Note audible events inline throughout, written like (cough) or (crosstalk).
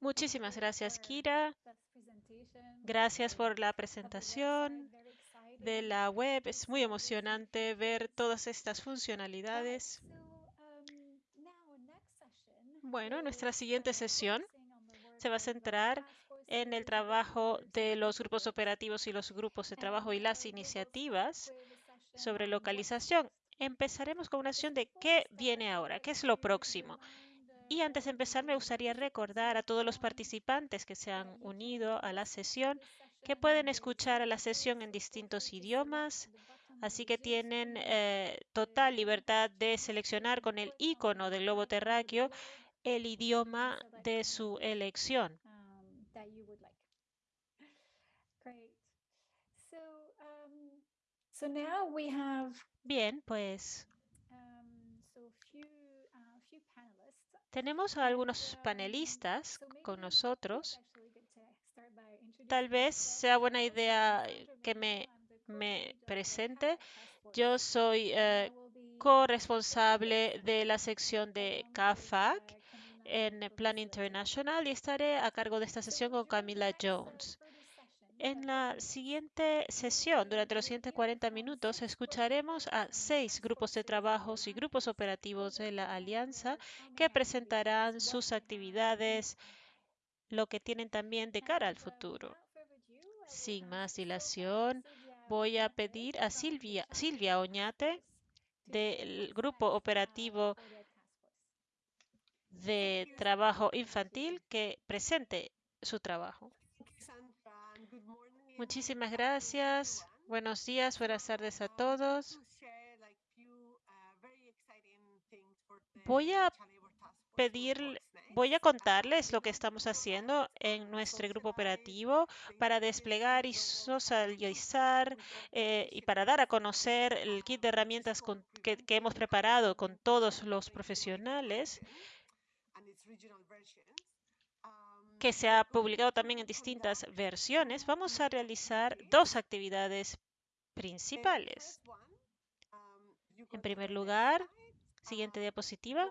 Muchísimas gracias, Kira. Gracias por la presentación de la web. Es muy emocionante ver todas estas funcionalidades. Bueno, nuestra siguiente sesión se va a centrar en el trabajo de los grupos operativos y los grupos de trabajo y las iniciativas sobre localización. Empezaremos con una sesión de qué viene ahora, qué es lo próximo. Y antes de empezar, me gustaría recordar a todos los participantes que se han unido a la sesión que pueden escuchar a la sesión en distintos idiomas, así que tienen eh, total libertad de seleccionar con el icono del globo terráqueo el idioma de su elección. Bien, pues tenemos a algunos panelistas con nosotros. Tal vez sea buena idea que me, me presente. Yo soy eh, corresponsable de la sección de CAFAC en Plan International y estaré a cargo de esta sesión con Camila Jones. En la siguiente sesión, durante los siguientes 40 minutos, escucharemos a seis grupos de trabajos y grupos operativos de la Alianza que presentarán sus actividades, lo que tienen también de cara al futuro. Sin más dilación, voy a pedir a Silvia, Silvia Oñate del Grupo Operativo de Trabajo Infantil que presente su trabajo. Muchísimas gracias. Buenos días, buenas tardes a todos. Voy a pedir, voy a contarles lo que estamos haciendo en nuestro grupo operativo para desplegar y socializar eh, y para dar a conocer el kit de herramientas que, que hemos preparado con todos los profesionales que se ha publicado también en distintas versiones, vamos a realizar dos actividades principales. En primer lugar, siguiente diapositiva,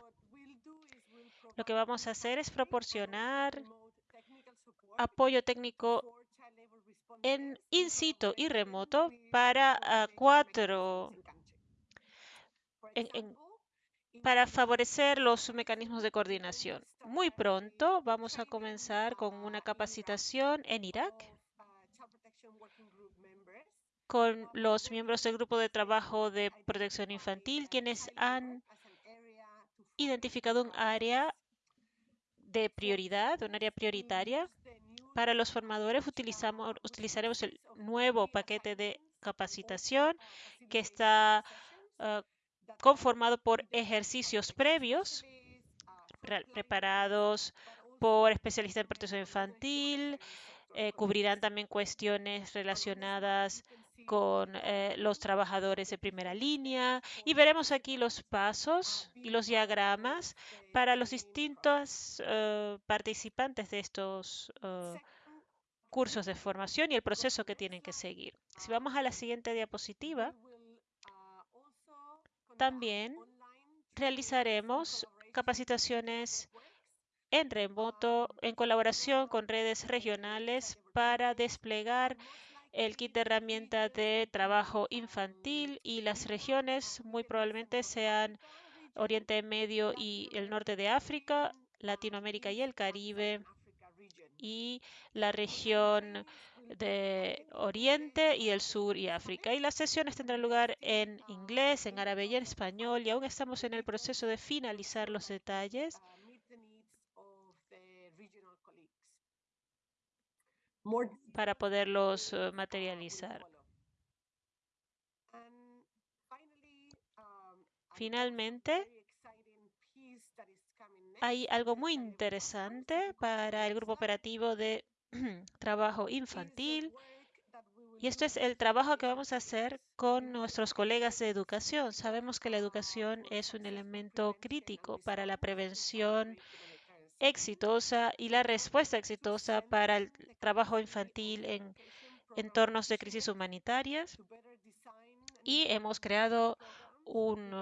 lo que vamos a hacer es proporcionar apoyo técnico en in situ y remoto para cuatro para favorecer los mecanismos de coordinación. Muy pronto vamos a comenzar con una capacitación en Irak con los miembros del grupo de trabajo de protección infantil, quienes han identificado un área de prioridad, un área prioritaria. Para los formadores utilizamos, utilizaremos el nuevo paquete de capacitación que está uh, conformado por ejercicios previos preparados por especialistas en protección infantil, eh, cubrirán también cuestiones relacionadas con eh, los trabajadores de primera línea y veremos aquí los pasos y los diagramas para los distintos uh, participantes de estos cursos de formación y el proceso que tienen que seguir. Si vamos a la siguiente diapositiva, también realizaremos capacitaciones en remoto en colaboración con redes regionales para desplegar el kit de herramienta de trabajo infantil y las regiones muy probablemente sean Oriente Medio y el norte de África, Latinoamérica y el Caribe y la región de Oriente y el Sur y África. Y las sesiones tendrán lugar en inglés, en árabe y en español y aún estamos en el proceso de finalizar los detalles. para poderlos eh, materializar. Finalmente, hay algo muy interesante para el grupo operativo de (clears throat) trabajo infantil. Y esto es el trabajo que vamos a hacer con nuestros colegas de educación. Sabemos que la educación es un elemento crítico para la prevención exitosa y la respuesta exitosa para el trabajo infantil en entornos de crisis humanitarias. Y hemos creado un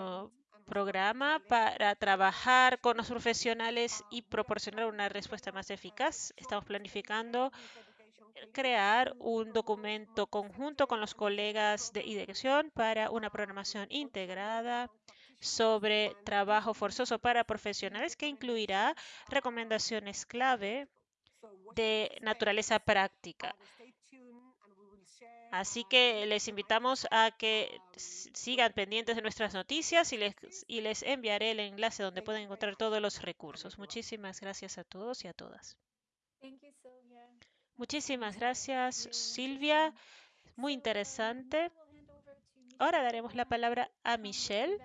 programa para trabajar con los profesionales y proporcionar una respuesta más eficaz. Estamos planificando crear un documento conjunto con los colegas de dirección para una programación integrada sobre trabajo forzoso para profesionales que incluirá recomendaciones clave de naturaleza práctica. Así que les invitamos a que sigan pendientes de nuestras noticias y les, y les enviaré el enlace donde pueden encontrar todos los recursos. Muchísimas gracias a todos y a todas. Muchísimas gracias, Silvia. Muy interesante. Ahora daremos la palabra a Michelle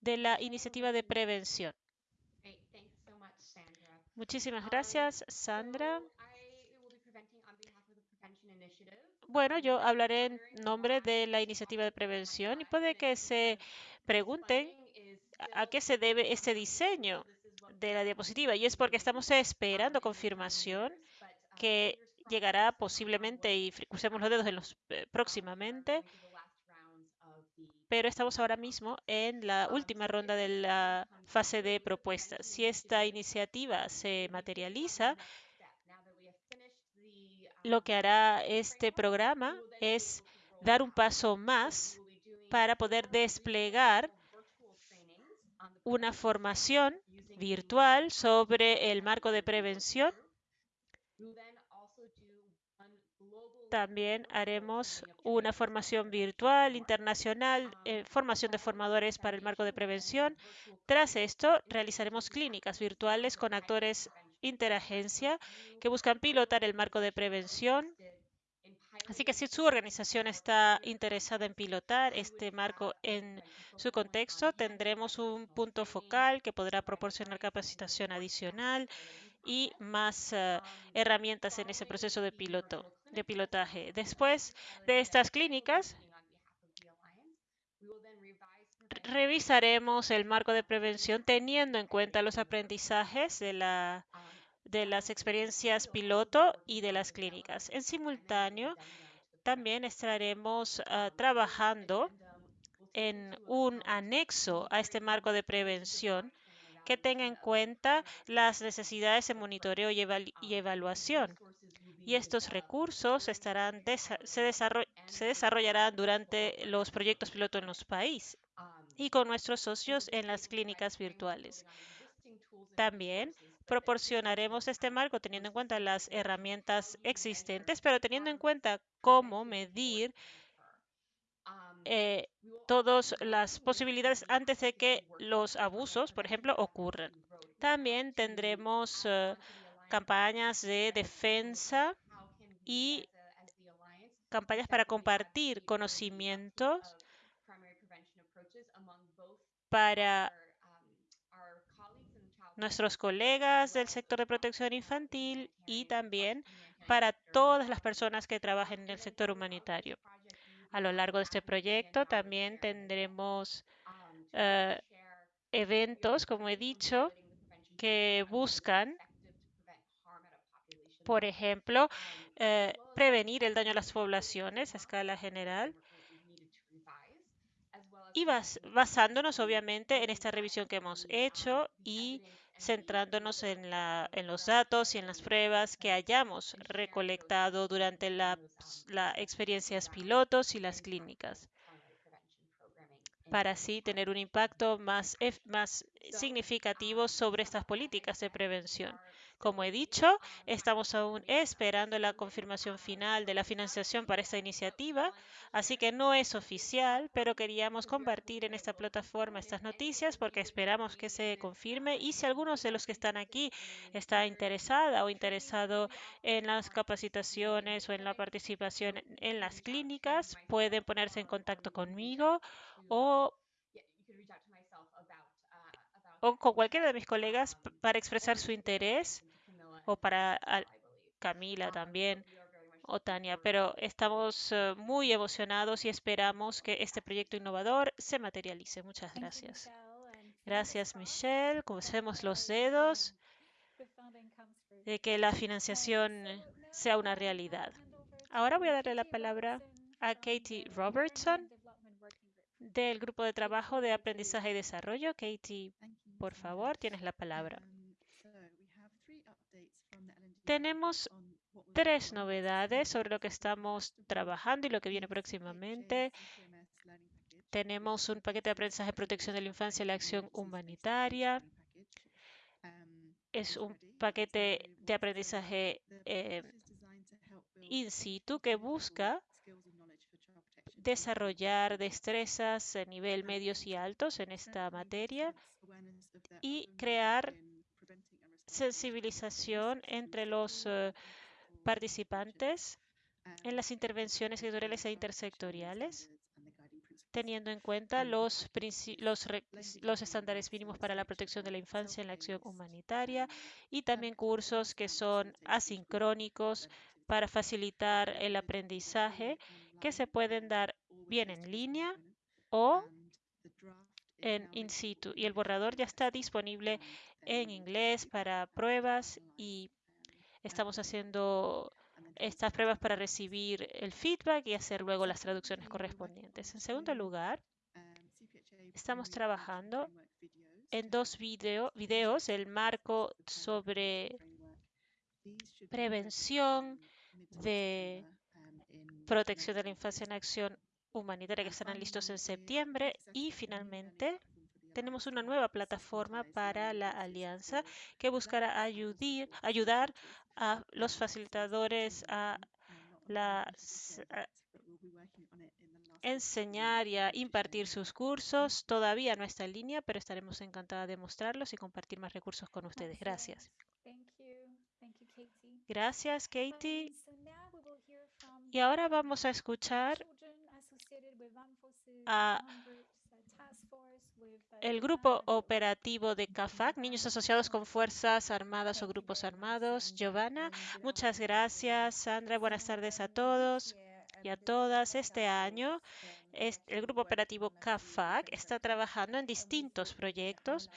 de la iniciativa de prevención. Muchísimas gracias, Sandra. Bueno, yo hablaré en nombre de la iniciativa de prevención y puede que se pregunten a qué se debe este diseño de la diapositiva. Y es porque estamos esperando confirmación que llegará posiblemente y crucemos los dedos en los, eh, próximamente. Pero estamos ahora mismo en la última ronda de la fase de propuestas. Si esta iniciativa se materializa, lo que hará este programa es dar un paso más para poder desplegar una formación virtual sobre el marco de prevención. También haremos una formación virtual internacional, eh, formación de formadores para el marco de prevención. Tras esto, realizaremos clínicas virtuales con actores interagencia que buscan pilotar el marco de prevención. Así que si su organización está interesada en pilotar este marco en su contexto, tendremos un punto focal que podrá proporcionar capacitación adicional y más uh, herramientas en ese proceso de piloto, de pilotaje. Después de estas clínicas, revisaremos el marco de prevención teniendo en cuenta los aprendizajes de, la, de las experiencias piloto y de las clínicas. En simultáneo, también estaremos uh, trabajando en un anexo a este marco de prevención que tenga en cuenta las necesidades de monitoreo y, evaluación. Y estos recursos se desarrollarán durante los proyectos piloto en los países y con nuestros socios en las clínicas virtuales. También proporcionaremos este marco teniendo en cuenta las herramientas existentes, pero teniendo en cuenta cómo medir eh, todas las posibilidades antes de que los abusos, por ejemplo, ocurran. También tendremos uh, campañas de defensa y campañas para compartir conocimientos para nuestros colegas del sector de protección infantil y también para todas las personas que trabajen en el sector humanitario. A lo largo de este proyecto también tendremos uh, eventos, como he dicho, que buscan, por ejemplo, uh, prevenir el daño a las poblaciones a escala general y bas basándonos obviamente en esta revisión que hemos hecho y centrándonos en, la, en, los datos y en las pruebas que hayamos recolectado durante las la experiencias pilotos y las clínicas para así tener un impacto más, más significativo sobre estas políticas de prevención. Como he dicho, estamos aún esperando la confirmación final de la financiación para esta iniciativa, así que no es oficial, pero queríamos compartir en esta plataforma estas noticias porque esperamos que se confirme y si algunos de los que están aquí está interesada o interesado en las capacitaciones o en la participación en las clínicas, pueden ponerse en contacto conmigo o o con cualquiera de mis colegas para expresar su interés o para Camila también o Tania, pero estamos uh, muy emocionados y esperamos que este proyecto innovador se materialice. Muchas gracias. Gracias, Michelle. Crucemos los dedos de que la financiación sea una realidad. Ahora voy a darle la palabra a Katie Robertson del grupo de trabajo de aprendizaje y desarrollo. Katie, por favor, tienes la palabra. Tenemos tres novedades sobre lo que estamos trabajando y lo que viene próximamente. Tenemos un paquete de aprendizaje protección de la infancia y la acción humanitaria. Es un paquete de aprendizaje eh, in situ que busca desarrollar destrezas a nivel medios y altos en esta materia y crear sensibilización entre los eh, participantes en las intervenciones editoriales e intersectoriales, teniendo en cuenta los, los, los, estándares mínimos para la protección de la infancia en la acción humanitaria y también cursos que son asincrónicos para facilitar el aprendizaje que se pueden dar bien en línea o en in situ. Y el borrador ya está disponible en inglés para pruebas y estamos haciendo estas pruebas para recibir el feedback y hacer luego las traducciones correspondientes. En segundo lugar, estamos trabajando en dos video, videos, el marco sobre prevención de protección de la infancia en acción humanitaria que estarán listos en septiembre y finalmente tenemos una nueva plataforma para la alianza que buscará ayudar a los facilitadores a, enseñar y a impartir sus cursos. Todavía no está en línea, pero estaremos encantadas de mostrarlos y compartir más recursos con ustedes. Gracias. Gracias, Katie. Y ahora vamos a escuchar a el grupo operativo de CAFAC, Niños Asociados con Fuerzas Armadas o Grupos Armados. Giovanna, muchas gracias. Sandra, buenas tardes a todos y a todas. Este año, el grupo operativo CAFAC está trabajando en distintos proyectos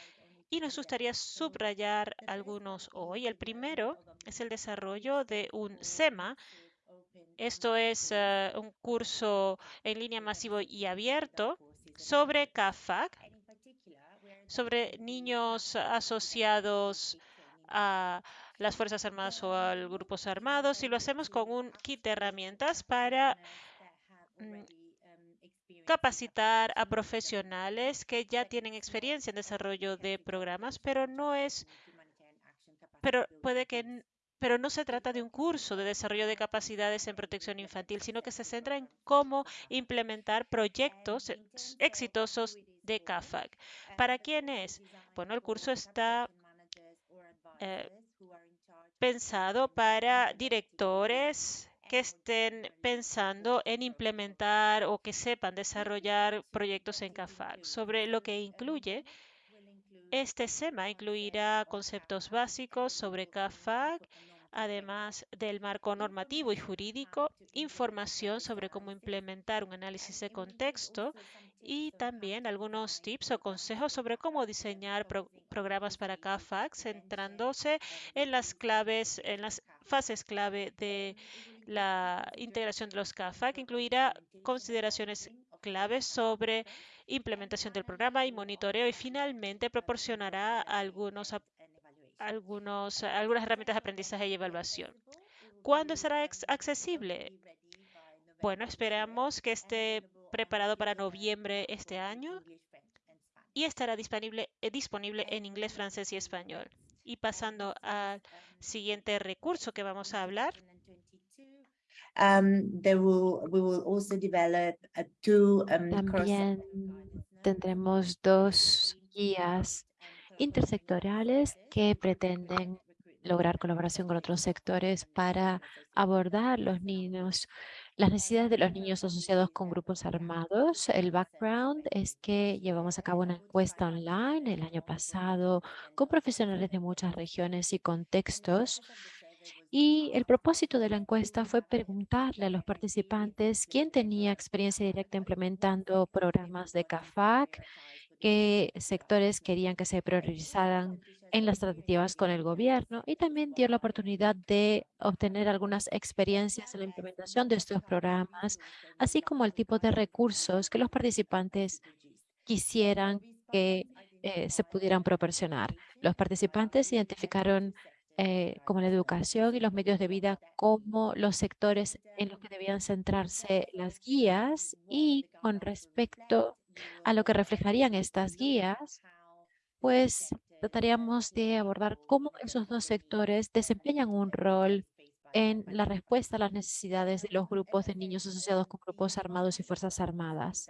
y nos gustaría subrayar algunos hoy. El primero es el desarrollo de un SEMA. Esto es eh, un curso en línea masivo y abierto sobre CAFAC, sobre niños asociados a las Fuerzas Armadas o a grupos armados y lo hacemos con un kit de herramientas para mm, capacitar a profesionales que ya tienen experiencia en desarrollo de programas, pero no es, pero puede que pero no se trata de un curso de desarrollo de capacidades en protección infantil, sino que se centra en cómo implementar proyectos exitosos de CAFAC. ¿Para quién es? Bueno, el curso está eh, pensado para directores que estén pensando en implementar o que sepan desarrollar proyectos en CAFAC, sobre lo que incluye este SEMA incluirá conceptos básicos sobre CAFAC además del marco normativo y jurídico, información sobre cómo implementar un análisis de contexto y también algunos tips o consejos sobre cómo diseñar programas para CAFAC, centrándose en las claves, en las fases clave de la integración de los CAFAC, incluirá consideraciones claves sobre implementación del programa y monitoreo y finalmente proporcionará algunos algunos, algunas herramientas de aprendizaje y evaluación. ¿Cuándo será accesible? Bueno, esperamos que esté preparado para noviembre este año y estará disponible, eh, disponible en inglés, francés y español. Y pasando al siguiente recurso que vamos a hablar. Um, También tendremos dos guías intersectoriales que pretenden lograr colaboración con otros sectores para abordar los niños, las necesidades de los niños asociados con grupos armados. El background es que llevamos a cabo una encuesta online el año pasado con profesionales de muchas regiones y contextos y el propósito de la encuesta fue preguntarle a los participantes quién tenía experiencia directa implementando programas de CAFAC qué sectores querían que se priorizaran en las tratativas con el gobierno y también dio la oportunidad de obtener algunas experiencias en la implementación de estos programas, así como el tipo de recursos que los participantes quisieran que eh, se pudieran proporcionar. Los participantes identificaron eh, como la educación y los medios de vida como los sectores en los que debían centrarse las guías y con respecto a lo que reflejarían estas guías, pues trataríamos de abordar cómo esos dos sectores desempeñan un rol en la respuesta a las necesidades de los grupos de niños asociados con grupos armados y fuerzas armadas.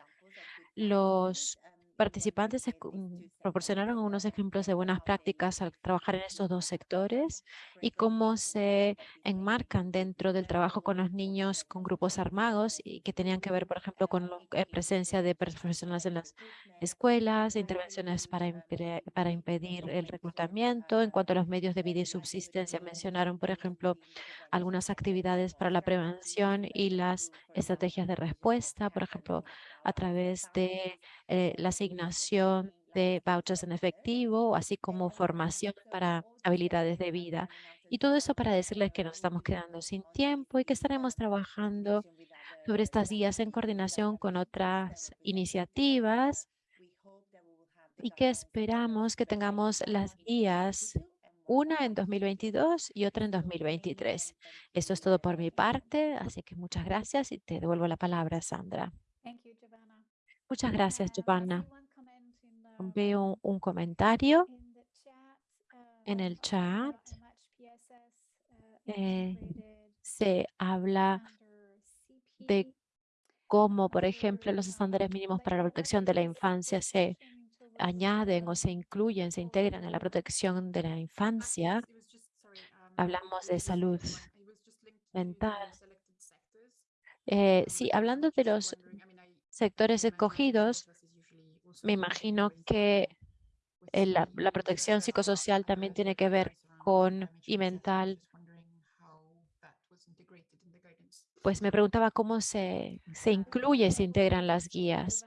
Los participantes mm, proporcionaron unos ejemplos de buenas prácticas al trabajar en estos dos sectores y cómo se enmarcan dentro del trabajo con los niños con grupos armados y que tenían que ver, por ejemplo, con la eh, presencia de profesionales en las escuelas, intervenciones para, para impedir el reclutamiento. En cuanto a los medios de vida y subsistencia, mencionaron, por ejemplo, algunas actividades para la prevención y las estrategias de respuesta, por ejemplo, a través de eh, la asignación de vouchers en efectivo, así como formación para habilidades de vida. Y todo eso para decirles que nos estamos quedando sin tiempo y que estaremos trabajando sobre estas guías en coordinación con otras iniciativas y que esperamos que tengamos las guías una en 2022 y otra en 2023. Esto es todo por mi parte, así que muchas gracias y te devuelvo la palabra, Sandra. Muchas gracias, Giovanna. Veo un comentario en el chat. Eh, se habla de cómo, por ejemplo, los estándares mínimos para la protección de la infancia se añaden o se incluyen, se integran en la protección de la infancia. Hablamos de salud mental. Eh, sí, hablando de los sectores escogidos, me imagino que la, la, protección psicosocial también tiene que ver con y mental. Pues me preguntaba cómo se, se incluye, se integran las guías.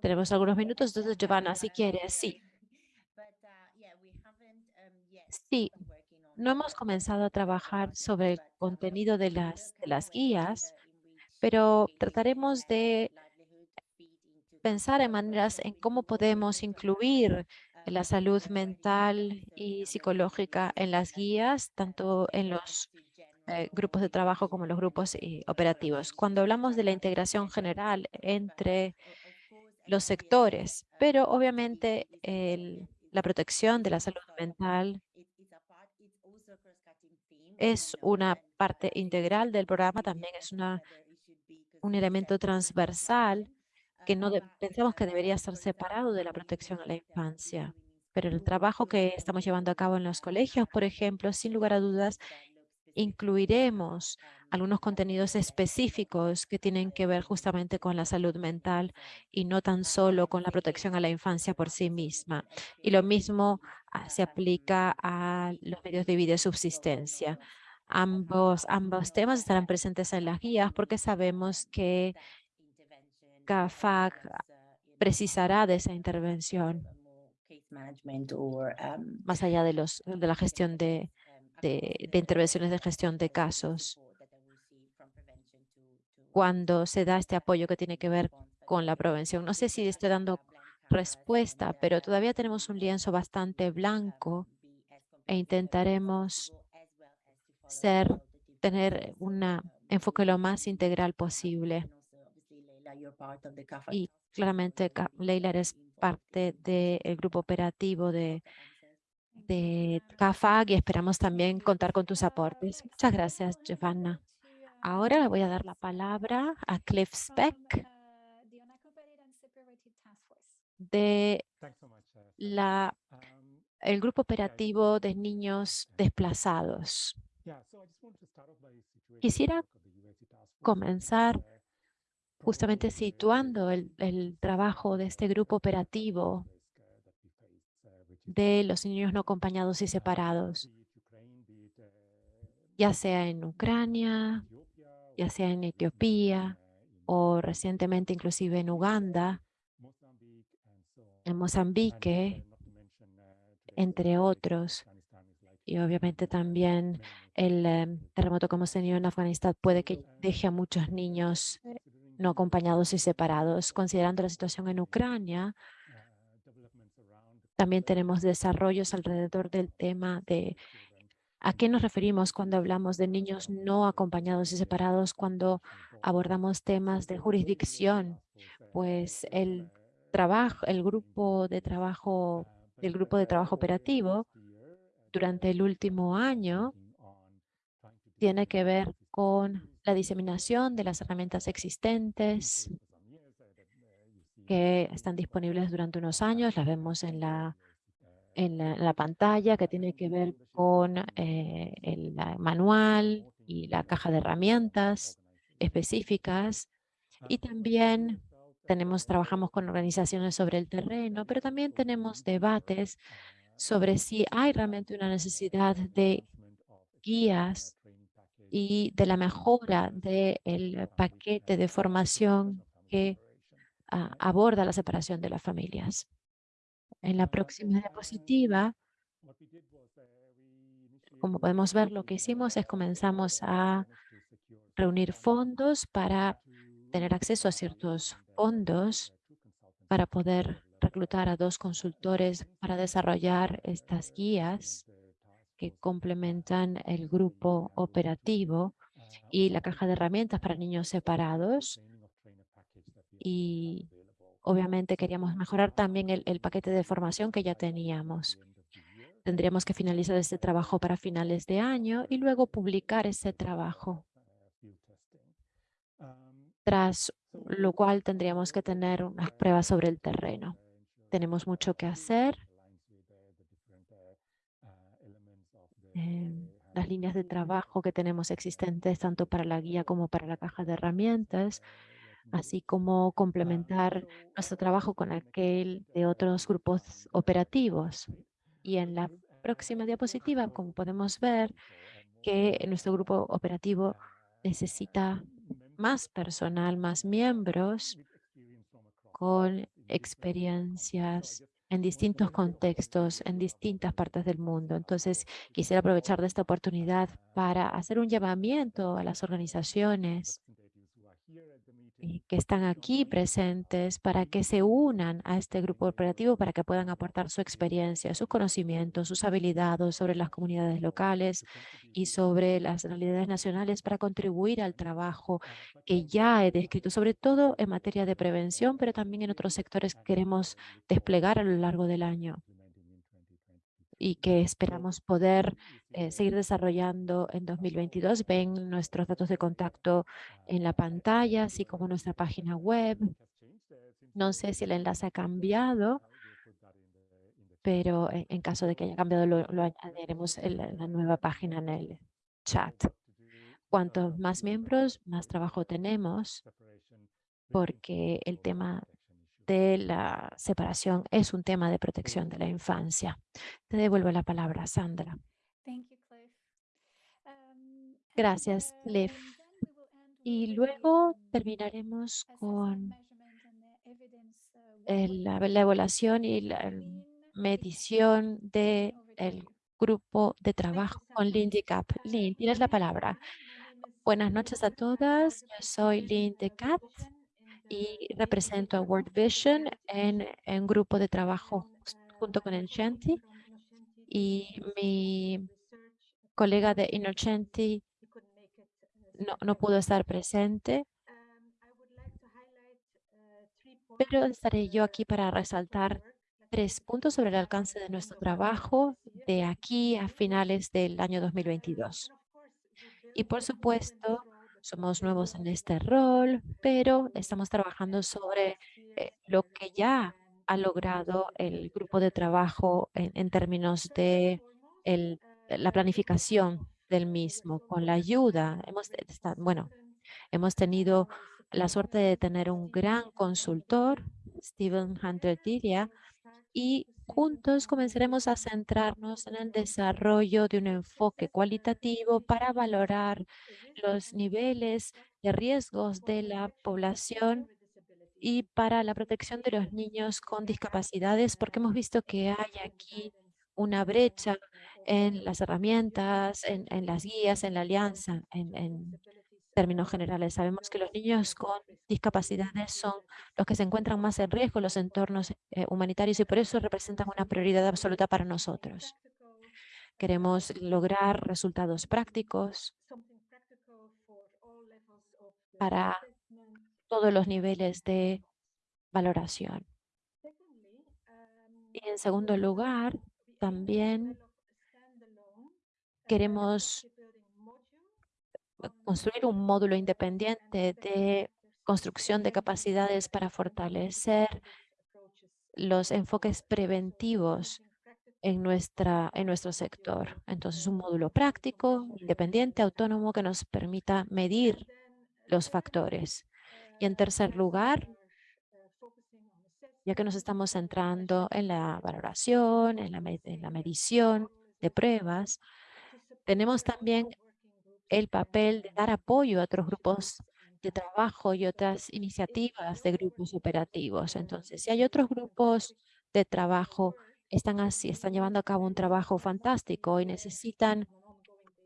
Tenemos algunos minutos, entonces Giovanna, si quieres, sí. Sí, no hemos comenzado a trabajar sobre el contenido de las, de las guías, pero trataremos de pensar en maneras en cómo podemos incluir la salud mental y psicológica en las guías, tanto en los eh, grupos de trabajo como en los grupos eh, operativos. Cuando hablamos de la integración general entre los sectores, pero obviamente la protección de la salud mental es una parte integral del programa, también es una, un elemento transversal que no pensamos que debería estar separado de la protección a la infancia. Pero el trabajo que estamos llevando a cabo en los colegios, por ejemplo, sin lugar a dudas, incluiremos algunos contenidos específicos que tienen que ver justamente con la salud mental y no tan solo con la protección a la infancia por sí misma. Y lo mismo ah, se aplica a los medios de vida y subsistencia. Ambos, ambos temas estarán presentes en las guías porque sabemos que CAFAG precisará de esa intervención más allá de, los, de la gestión de, de, intervenciones de gestión de casos cuando se da este apoyo que tiene que ver con la prevención. No sé si estoy dando respuesta, pero todavía tenemos un lienzo bastante blanco e intentaremos ser, tener un enfoque lo más integral posible. Y claramente Leila es parte del grupo operativo de, de CAFAG y esperamos también contar con tus aportes. Muchas gracias, Giovanna. Ahora le voy a dar la palabra a Cliff Speck de la, el grupo operativo de niños desplazados. Quisiera comenzar justamente situando el, el, trabajo de este grupo operativo de los niños no acompañados y separados, ya sea en Ucrania, ya sea en Etiopía o recientemente inclusive en Uganda en Mozambique, entre otros. Y obviamente también el em, terremoto que hemos tenido en Afganistán puede que deje a muchos niños eh, no acompañados y separados. Considerando la situación en Ucrania, también tenemos desarrollos alrededor del tema de a qué nos referimos cuando hablamos de niños no acompañados y separados, cuando abordamos temas de jurisdicción, pues el trabajo, el grupo de trabajo, el grupo de trabajo operativo durante el último año tiene que ver con la diseminación de las herramientas existentes que están disponibles durante unos años, las vemos en la, en la, pantalla, que tiene que ver con eh, el manual y la caja de herramientas específicas. Y también tenemos, trabajamos con organizaciones sobre el terreno, pero también tenemos debates sobre si hay realmente una necesidad de guías y de la mejora del paquete de formación que ah, aborda la separación de las familias. En la próxima diapositiva, como podemos ver, lo que hicimos es comenzamos a reunir fondos para tener acceso a ciertos fondos para poder reclutar a dos consultores para desarrollar estas guías que complementan el grupo operativo y la caja de herramientas para niños separados. Y obviamente queríamos mejorar también el, paquete de formación que ya teníamos. Tendríamos que finalizar este trabajo para finales de año y luego publicar ese trabajo. Tras lo cual tendríamos que tener unas pruebas sobre el terreno. Tenemos mucho que hacer. Em, las líneas de trabajo que tenemos existentes tanto para la guía como para la caja de herramientas, así como complementar nuestro trabajo con aquel de otros grupos operativos. Y en la próxima diapositiva, como podemos ver, que nuestro grupo operativo necesita más personal, más miembros con experiencias en distintos contextos, en distintas partes del mundo. Entonces, quisiera aprovechar de esta oportunidad para hacer un llamamiento a las organizaciones que están aquí presentes para que se unan a este grupo operativo para que puedan aportar su experiencia, sus conocimientos, sus habilidades sobre las comunidades locales y sobre las realidades nacionales para contribuir al trabajo que ya he descrito, sobre todo en materia de prevención, pero también en otros sectores que queremos desplegar a lo largo del año y que esperamos poder eh, seguir desarrollando en 2022. Ven nuestros datos de contacto en la pantalla, así como nuestra página web. No sé si el enlace ha cambiado, pero en, caso de que haya cambiado, lo, añadiremos en la nueva página en el chat. Cuantos más miembros, más trabajo tenemos, porque el tema de la separación es un tema de protección de la infancia. Te devuelvo la palabra, Sandra. Um, Gracias, uh, Cliff. Y luego terminaremos con uh, la, evaluación y la medición del grupo de trabajo con Lindy Cap. Lynn, tienes la palabra. Buenas noches a todas. Yo soy Lindy Cap y represento a World Vision en un grupo de trabajo junto con Enchanti y mi colega de Innocenti no, no pudo estar presente, pero estaré yo aquí para resaltar tres puntos sobre el alcance de nuestro trabajo de aquí a finales del año 2022. Y por supuesto, somos nuevos en este rol, pero estamos trabajando sobre eh, lo que ya ha logrado el grupo de trabajo en, términos de la planificación del mismo, con la ayuda. Hemos, bueno, hemos tenido la suerte de tener un gran consultor, Steven Hunter Diria, y juntos comenzaremos a centrarnos en el desarrollo de un enfoque cualitativo para valorar los niveles de riesgos de la población y para la protección de los niños con discapacidades, porque hemos visto que hay aquí una brecha en las herramientas, en, las guías, en la alianza, en, términos generales. Sabemos que los niños con discapacidades son los que se encuentran más en riesgo en los entornos eh, humanitarios y por eso representan una prioridad absoluta para nosotros. Queremos lograr resultados prácticos para todos los niveles de valoración. Y en segundo lugar, también queremos construir un módulo independiente de construcción de capacidades para fortalecer los enfoques preventivos en, nuestra, en nuestro sector. Entonces, un módulo práctico, independiente, autónomo, que nos permita medir los factores. Y en tercer lugar, ya que nos estamos centrando en la valoración, en la, en la medición de pruebas, tenemos también el papel de dar apoyo a otros grupos de trabajo y otras iniciativas de grupos operativos. Entonces, si hay otros grupos de trabajo, están así, están llevando a cabo un trabajo fantástico y necesitan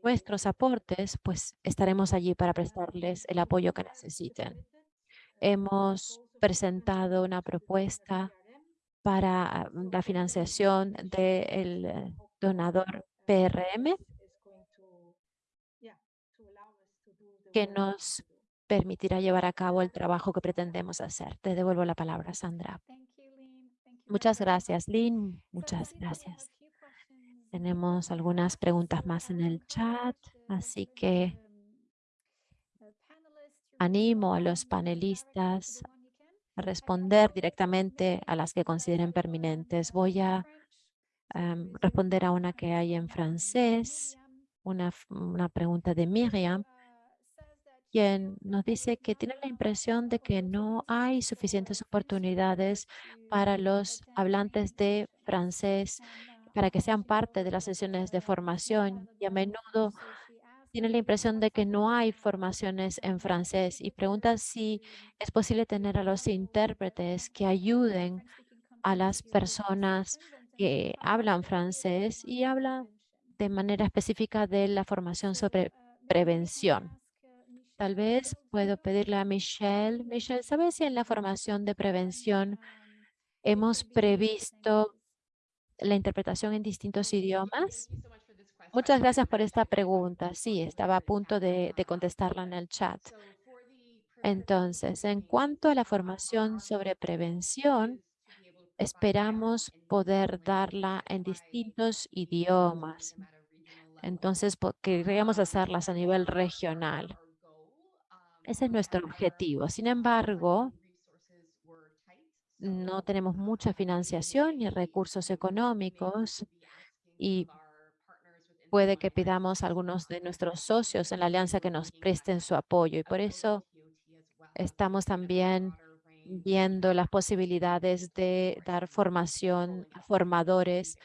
nuestros aportes, pues estaremos allí para prestarles el apoyo que necesiten. Hemos presentado una propuesta para mm, la financiación del eh, donador PRM que nos permitirá llevar a cabo el trabajo que pretendemos hacer. Te devuelvo la palabra, Sandra. Muchas gracias, Lynn. Muchas gracias. Tenemos algunas preguntas más en el chat, así que animo a los panelistas a responder directamente a las que consideren permanentes. Voy a em, responder a una que hay en francés, una, una pregunta de Miriam quien nos dice que tiene la impresión de que no hay suficientes oportunidades para los hablantes de francés para que sean parte de las sesiones de formación y a menudo tiene la impresión de que no hay formaciones en francés y pregunta si es posible tener a los intérpretes que ayuden a las personas que hablan francés y hablan de manera específica de la formación sobre prevención. Tal vez puedo pedirle a Michelle. Michelle, ¿sabes si en la formación de prevención hemos previsto la interpretación en distintos idiomas? Muchas gracias por esta pregunta. Sí, estaba a punto de, de contestarla en el chat. Entonces, en cuanto a la formación sobre prevención, esperamos poder darla en distintos idiomas. Entonces, queríamos hacerlas a nivel regional. Ese es nuestro objetivo. Sin embargo, no tenemos mucha financiación ni recursos económicos y puede que pidamos a algunos de nuestros socios en la alianza que nos presten su apoyo y por eso estamos también viendo las posibilidades de dar formación a formadores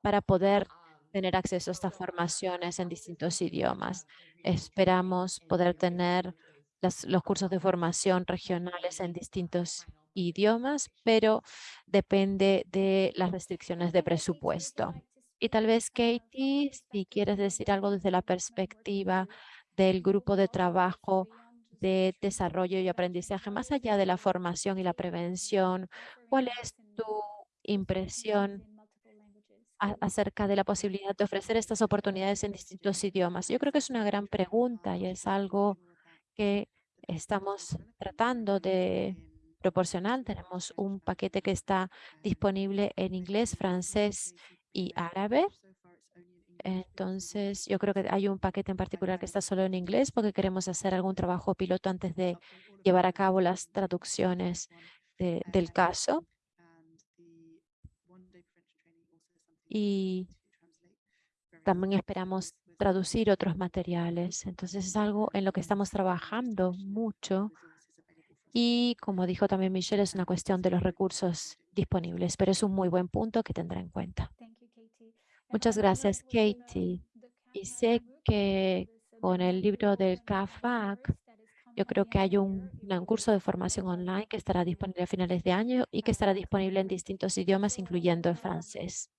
para poder tener acceso a estas formaciones en distintos idiomas. Esperamos poder tener los cursos de formación regionales en distintos idiomas, pero depende de las restricciones de presupuesto. Y tal vez, Katie, si quieres decir algo desde la perspectiva del grupo de trabajo de desarrollo y aprendizaje, más allá de la formación y la prevención, ¿cuál es tu impresión acerca de la posibilidad de ofrecer estas oportunidades en distintos idiomas? Yo creo que es una gran pregunta y es algo que estamos tratando de proporcionar. Tenemos un paquete que está disponible en inglés, francés y árabe. Entonces, yo creo que hay un paquete en particular que está solo en inglés porque queremos hacer algún trabajo piloto antes de llevar a cabo las traducciones del caso. Y también esperamos traducir otros materiales. Entonces es algo en lo que estamos trabajando mucho y como dijo también Michelle, es una cuestión de los recursos disponibles, pero es un muy buen punto que tendrá en cuenta. Muchas gracias, Katie. Y sé que con el libro del CAFAC Yo creo que hay un, un, curso de formación online que estará disponible a finales de año y que estará disponible en distintos idiomas, incluyendo el francés.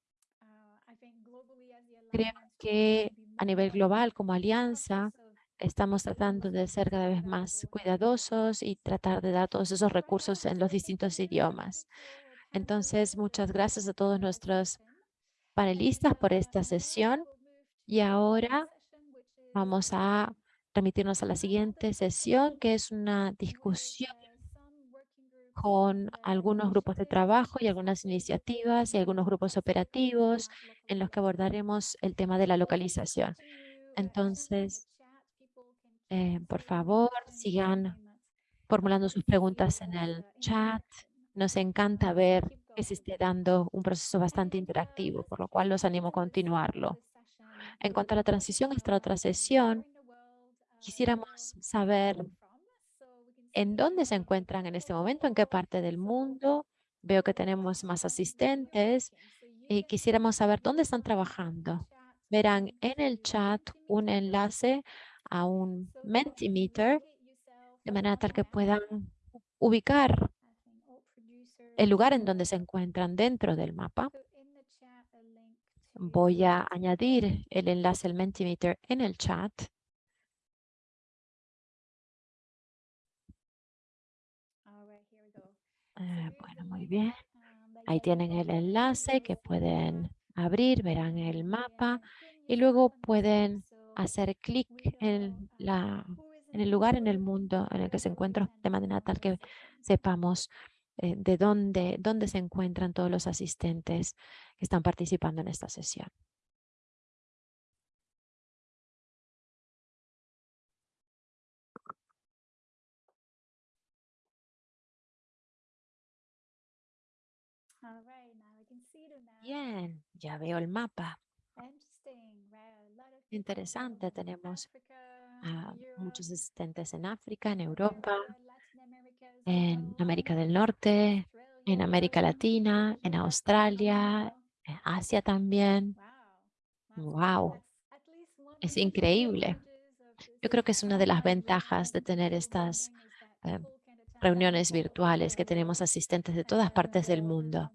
Creo que a nivel global, como alianza, estamos tratando de ser cada vez más cuidadosos y tratar de dar todos esos recursos en los distintos idiomas. Entonces, muchas gracias a todos nuestros panelistas por esta sesión. Y ahora vamos a remitirnos a la siguiente sesión, que es una discusión con algunos grupos de trabajo y algunas iniciativas y algunos grupos operativos en los que abordaremos el tema de la localización. Entonces, eh, por favor, sigan formulando sus preguntas en el chat. Nos encanta ver que se esté dando un proceso bastante interactivo, por lo cual los animo a continuarlo. En cuanto a la transición a esta otra sesión, quisiéramos saber en dónde se encuentran en este momento, en qué parte del mundo. Veo que tenemos más asistentes y quisiéramos saber dónde están trabajando. Verán en el chat un enlace a un Mentimeter de manera tal que puedan ubicar el lugar en donde se encuentran dentro del mapa. Voy a añadir el enlace al Mentimeter en el chat. Eh, bueno, muy bien. Ahí tienen el enlace que pueden abrir, verán el mapa y luego pueden hacer clic en, la, en el lugar en el mundo en el que se encuentra de manera tal que sepamos eh, de dónde, dónde se encuentran todos los asistentes que están participando en esta sesión. Bien, ya veo el mapa. Interesante, tenemos muchos asistentes en África, en Europa, en América del Norte, en América Latina, en Australia, en Asia también. ¡Wow! Es increíble. Yo creo que es una de las ventajas de tener estas eh, reuniones virtuales, que tenemos asistentes de todas partes del mundo.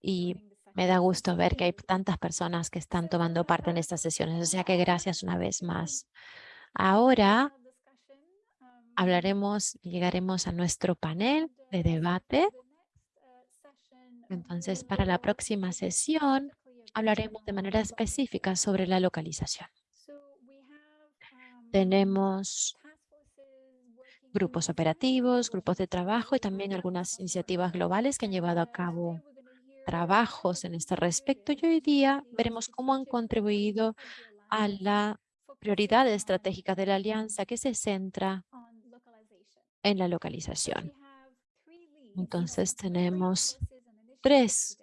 Y me da gusto ver que hay tantas personas que están tomando parte en estas sesiones, o sea que gracias una vez más. Ahora hablaremos, llegaremos a nuestro panel de debate. Entonces, para la próxima sesión, hablaremos de manera específica sobre la localización. Tenemos grupos operativos, grupos de trabajo y también algunas iniciativas globales que han llevado a cabo trabajos en este respecto. Y hoy día veremos cómo han contribuido a la prioridad estratégica de la alianza que se centra en la localización. Entonces tenemos tres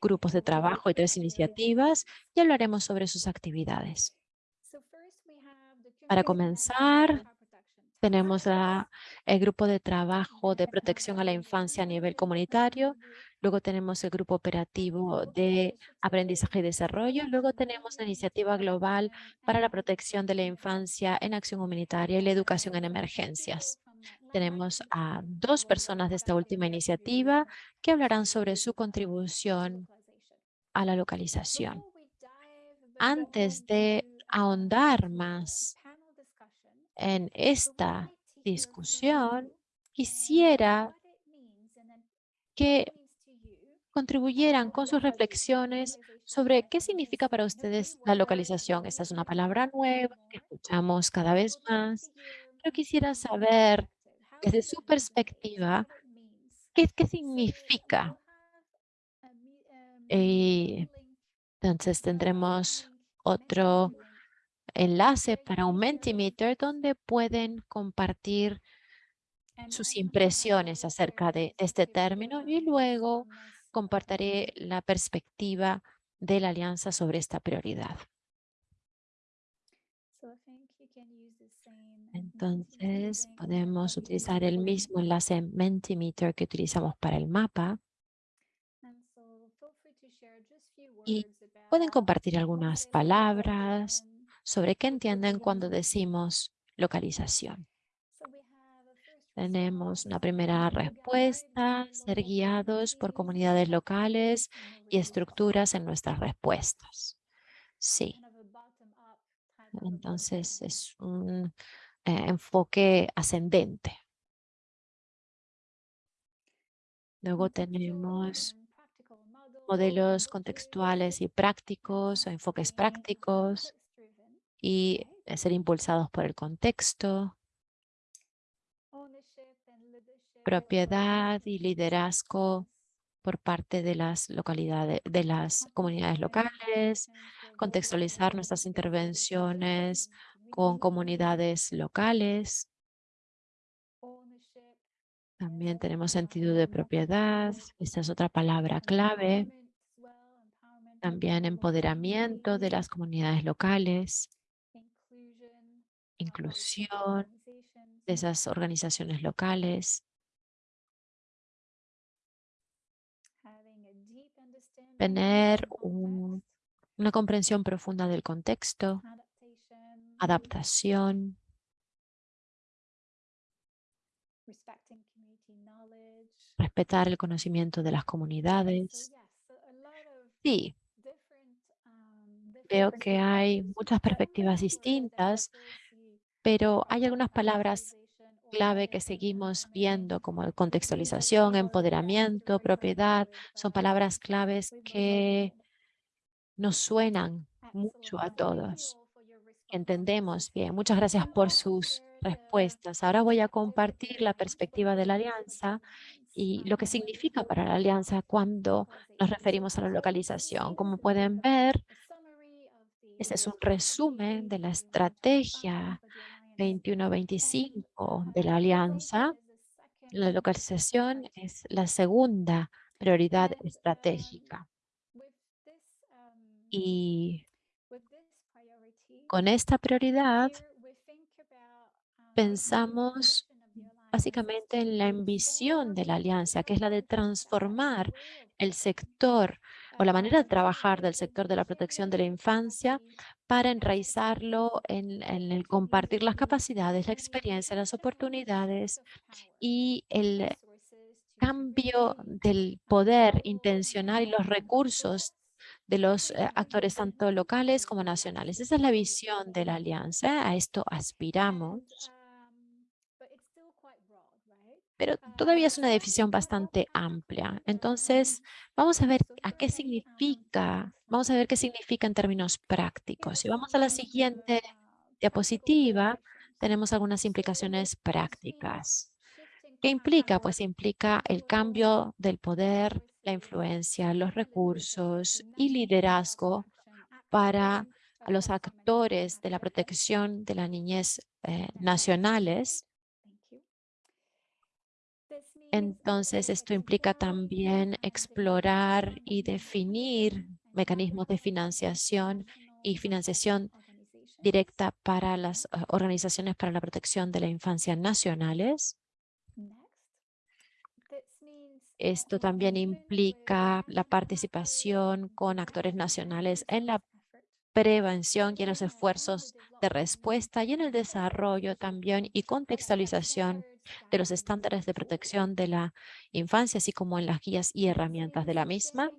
grupos de trabajo y tres iniciativas y hablaremos sobre sus actividades. Para comenzar, tenemos el grupo de trabajo de protección a la infancia a nivel comunitario, luego tenemos el grupo operativo de aprendizaje y desarrollo, luego tenemos la iniciativa global para la protección de la infancia en acción humanitaria y la educación en emergencias. Tenemos a dos personas de esta última iniciativa que hablarán sobre su contribución a la localización. Antes de ahondar más en esta discusión, quisiera que contribuyeran con sus reflexiones sobre qué significa para ustedes la localización. Esta es una palabra nueva que escuchamos cada vez más, pero quisiera saber desde su perspectiva qué, qué significa. Y entonces tendremos otro enlace para un Mentimeter donde pueden compartir sus impresiones acerca de este término y luego compartiré la perspectiva de la alianza sobre esta prioridad. Entonces, podemos utilizar el mismo enlace Mentimeter que utilizamos para el mapa. Y pueden compartir algunas palabras sobre qué entienden cuando decimos localización. Tenemos una primera respuesta, ser guiados por comunidades locales y estructuras en nuestras respuestas. Sí. Entonces es un eh, enfoque ascendente. Luego tenemos modelos contextuales y prácticos o enfoques prácticos y eh, ser impulsados por el contexto, propiedad y liderazgo por parte de las localidades, de las comunidades locales, contextualizar nuestras intervenciones con comunidades locales. También tenemos sentido de propiedad, esta es otra palabra clave. También empoderamiento de las comunidades locales, inclusión de esas organizaciones locales. Tener una comprensión profunda del contexto, adaptación, respetar el conocimiento de las comunidades. Sí, veo que hay muchas perspectivas distintas, pero hay algunas palabras clave que seguimos viendo como contextualización, empoderamiento, propiedad, son palabras claves que nos suenan mucho a todos. Entendemos bien. Muchas gracias por sus respuestas. Ahora voy a compartir la perspectiva de la alianza y lo que significa para la alianza cuando nos referimos a la localización. Como pueden ver, este es un resumen de la estrategia 21-25 de la alianza. La localización es la segunda prioridad estratégica. Y con esta prioridad pensamos básicamente en la ambición de la alianza, que es la de transformar el sector o la manera de trabajar del sector de la protección de la infancia para enraizarlo en, el compartir las capacidades, la experiencia, las oportunidades y el cambio del poder intencional y los recursos de los eh, actores tanto locales como nacionales. Esa es la visión de la alianza, a esto aspiramos pero todavía es una definición bastante amplia. Entonces, vamos a ver a qué significa, vamos a ver qué significa en términos prácticos. Si vamos a la siguiente diapositiva, tenemos algunas implicaciones prácticas. ¿Qué implica? Pues implica el cambio del poder, la influencia, los recursos y liderazgo para los actores de la protección de la niñez eh, nacionales entonces, esto implica también explorar y definir mecanismos de financiación y financiación directa para las eh, organizaciones para la protección de la infancia nacionales. Esto también implica la participación con actores nacionales en la prevención y en los esfuerzos de respuesta y en el desarrollo también y contextualización de los estándares de protección de la infancia, así como en las guías y herramientas de la misma.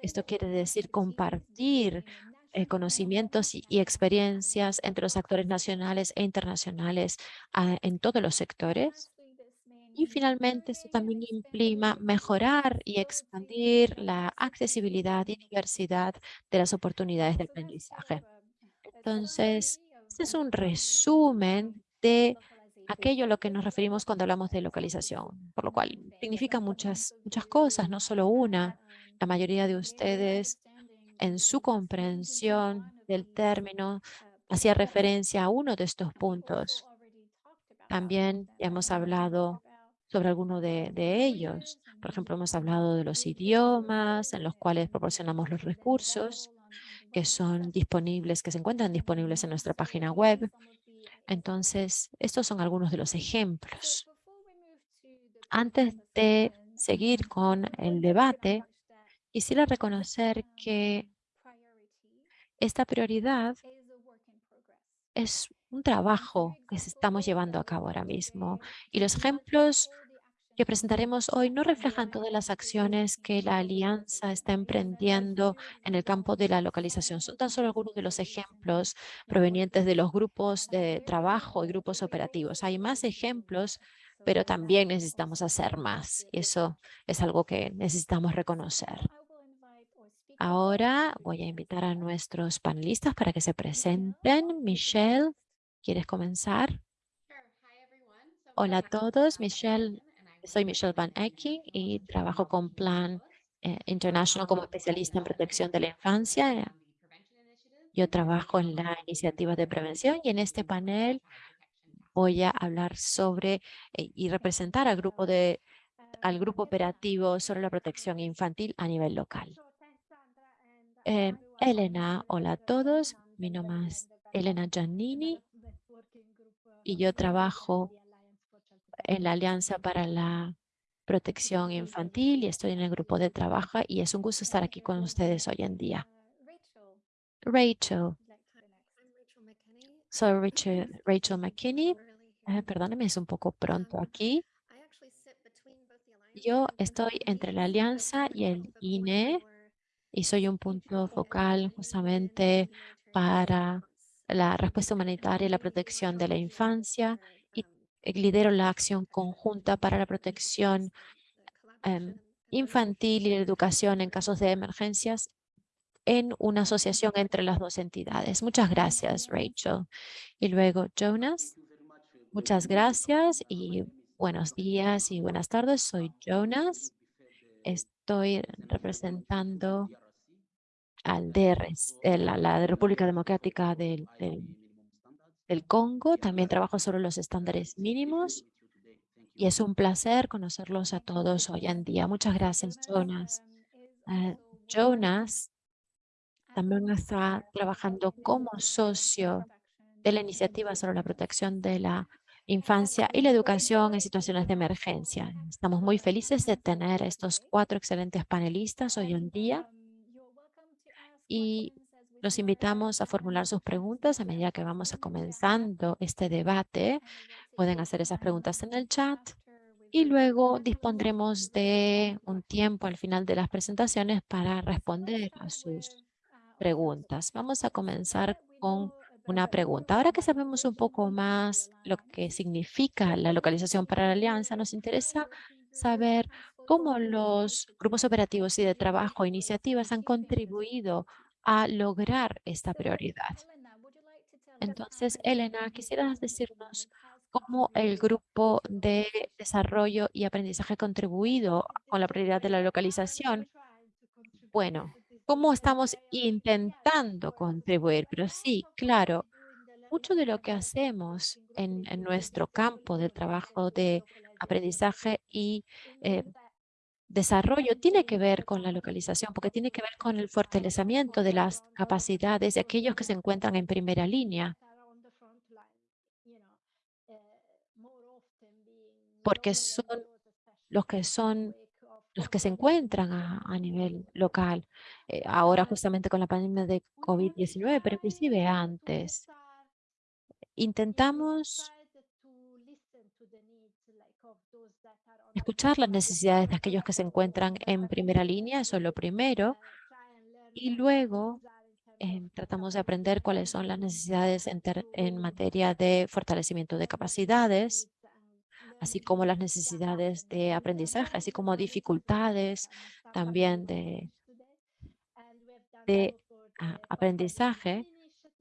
Esto quiere decir compartir eh, conocimientos y, experiencias entre los actores nacionales e internacionales ah, en todos los sectores. Y finalmente, esto también implica mejorar y expandir la accesibilidad y diversidad de las oportunidades de aprendizaje. Entonces, este es un resumen de aquello a lo que nos referimos cuando hablamos de localización, por lo cual significa muchas, muchas cosas, no solo una. La mayoría de ustedes en su comprensión del término hacía referencia a uno de estos puntos. También hemos hablado sobre alguno de, de, ellos. Por ejemplo, hemos hablado de los idiomas en los cuales proporcionamos los recursos que son disponibles, que se encuentran disponibles en nuestra página web. Entonces, estos son algunos de los ejemplos. Antes de seguir con el debate, quisiera reconocer que esta prioridad es un trabajo que estamos llevando a cabo ahora mismo. Y los ejemplos que presentaremos hoy no reflejan todas las acciones que la Alianza está emprendiendo en el campo de la localización. Son tan solo algunos de los ejemplos provenientes de los grupos de trabajo y grupos operativos. Hay más ejemplos, pero también necesitamos hacer más. Y eso es algo que necesitamos reconocer. Ahora voy a invitar a nuestros panelistas para que se presenten. Michelle, ¿quieres comenzar? Hola a todos, Michelle. Soy Michelle Van Ecking y trabajo con Plan eh, International como especialista en protección de la infancia. Yo trabajo en la iniciativa de prevención y en este panel voy a hablar sobre eh, y representar al grupo, de, al grupo operativo sobre la protección infantil a nivel local. Eh, Elena, hola a todos. Mi nombre es Elena Giannini y yo trabajo en la Alianza para la Protección Infantil y estoy en el grupo de trabajo y es un gusto estar aquí con ustedes hoy en día. Rachel. Soy Rachel, Rachel McKinney. Eh, perdóneme, es un poco pronto aquí. Yo estoy entre la Alianza y el INE y soy un punto focal justamente para la respuesta humanitaria y la protección de la infancia eh, lidero la acción conjunta para la protección em, infantil y la educación en casos de emergencias en una asociación entre las dos entidades. Muchas gracias, Rachel. Y luego, Jonas. Muchas gracias y buenos días y buenas tardes. Soy Jonas. Estoy representando al eh, la, República Democrática del, Congo. También trabajo sobre los estándares mínimos y es un placer conocerlos a todos hoy en día. Muchas gracias, Jonas. Eh, Jonas también está trabajando como socio de la iniciativa sobre la protección de la infancia y la educación en situaciones de emergencia. Estamos muy felices de tener estos cuatro excelentes panelistas hoy en día y los invitamos a formular sus preguntas a medida que vamos a comenzando este debate. Pueden hacer esas preguntas en el chat y luego dispondremos de un tiempo al final de las presentaciones para responder a sus preguntas. Vamos a comenzar con una pregunta. Ahora que sabemos un poco más lo que significa la localización para la alianza, nos interesa saber cómo los grupos operativos y de trabajo iniciativas han contribuido a lograr esta prioridad. Entonces, Elena, quisieras decirnos cómo el grupo de desarrollo y aprendizaje ha contribuido con la prioridad de la localización. Bueno, cómo estamos intentando contribuir, pero sí, claro, mucho de lo que hacemos en, nuestro campo de trabajo de aprendizaje y eh, desarrollo tiene que ver con la localización, porque tiene que ver con el fortalecimiento de las capacidades de aquellos que se encuentran en primera línea. Porque son los que son los que se encuentran a, nivel local, eh, ahora justamente con la pandemia de COVID-19, pero inclusive antes. Intentamos escuchar las necesidades de aquellos que se encuentran en primera línea, eso es lo primero, y luego em, tratamos de aprender cuáles son las necesidades en, en materia de fortalecimiento de capacidades, así como las necesidades de aprendizaje, así como dificultades también de, de aprendizaje.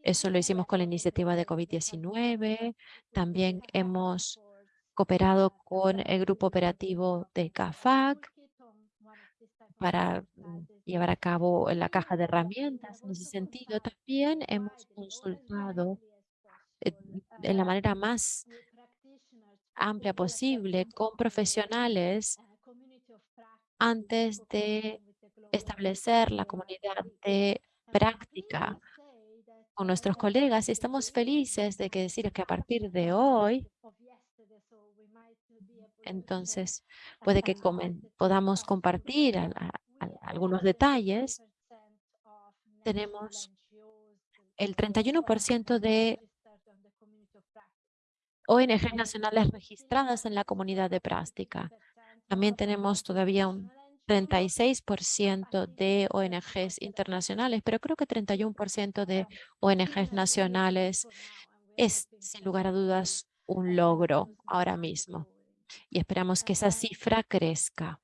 Eso lo hicimos con la iniciativa de COVID-19. También hemos cooperado con el grupo operativo de CAFAC para mm, llevar a cabo la caja de herramientas. En ese sentido, también hemos consultado de la manera más amplia posible con profesionales antes de establecer la comunidad de práctica con nuestros colegas. Y estamos felices de que decir que a partir de hoy entonces, puede que podamos compartir algunos detalles. Tenemos el 31% de ONG nacionales registradas en la comunidad de práctica. También tenemos todavía un 36% de ONGs internacionales, pero creo que 31% de ONGs nacionales es, sin lugar a dudas, un logro ahora mismo. Y esperamos que esa cifra crezca.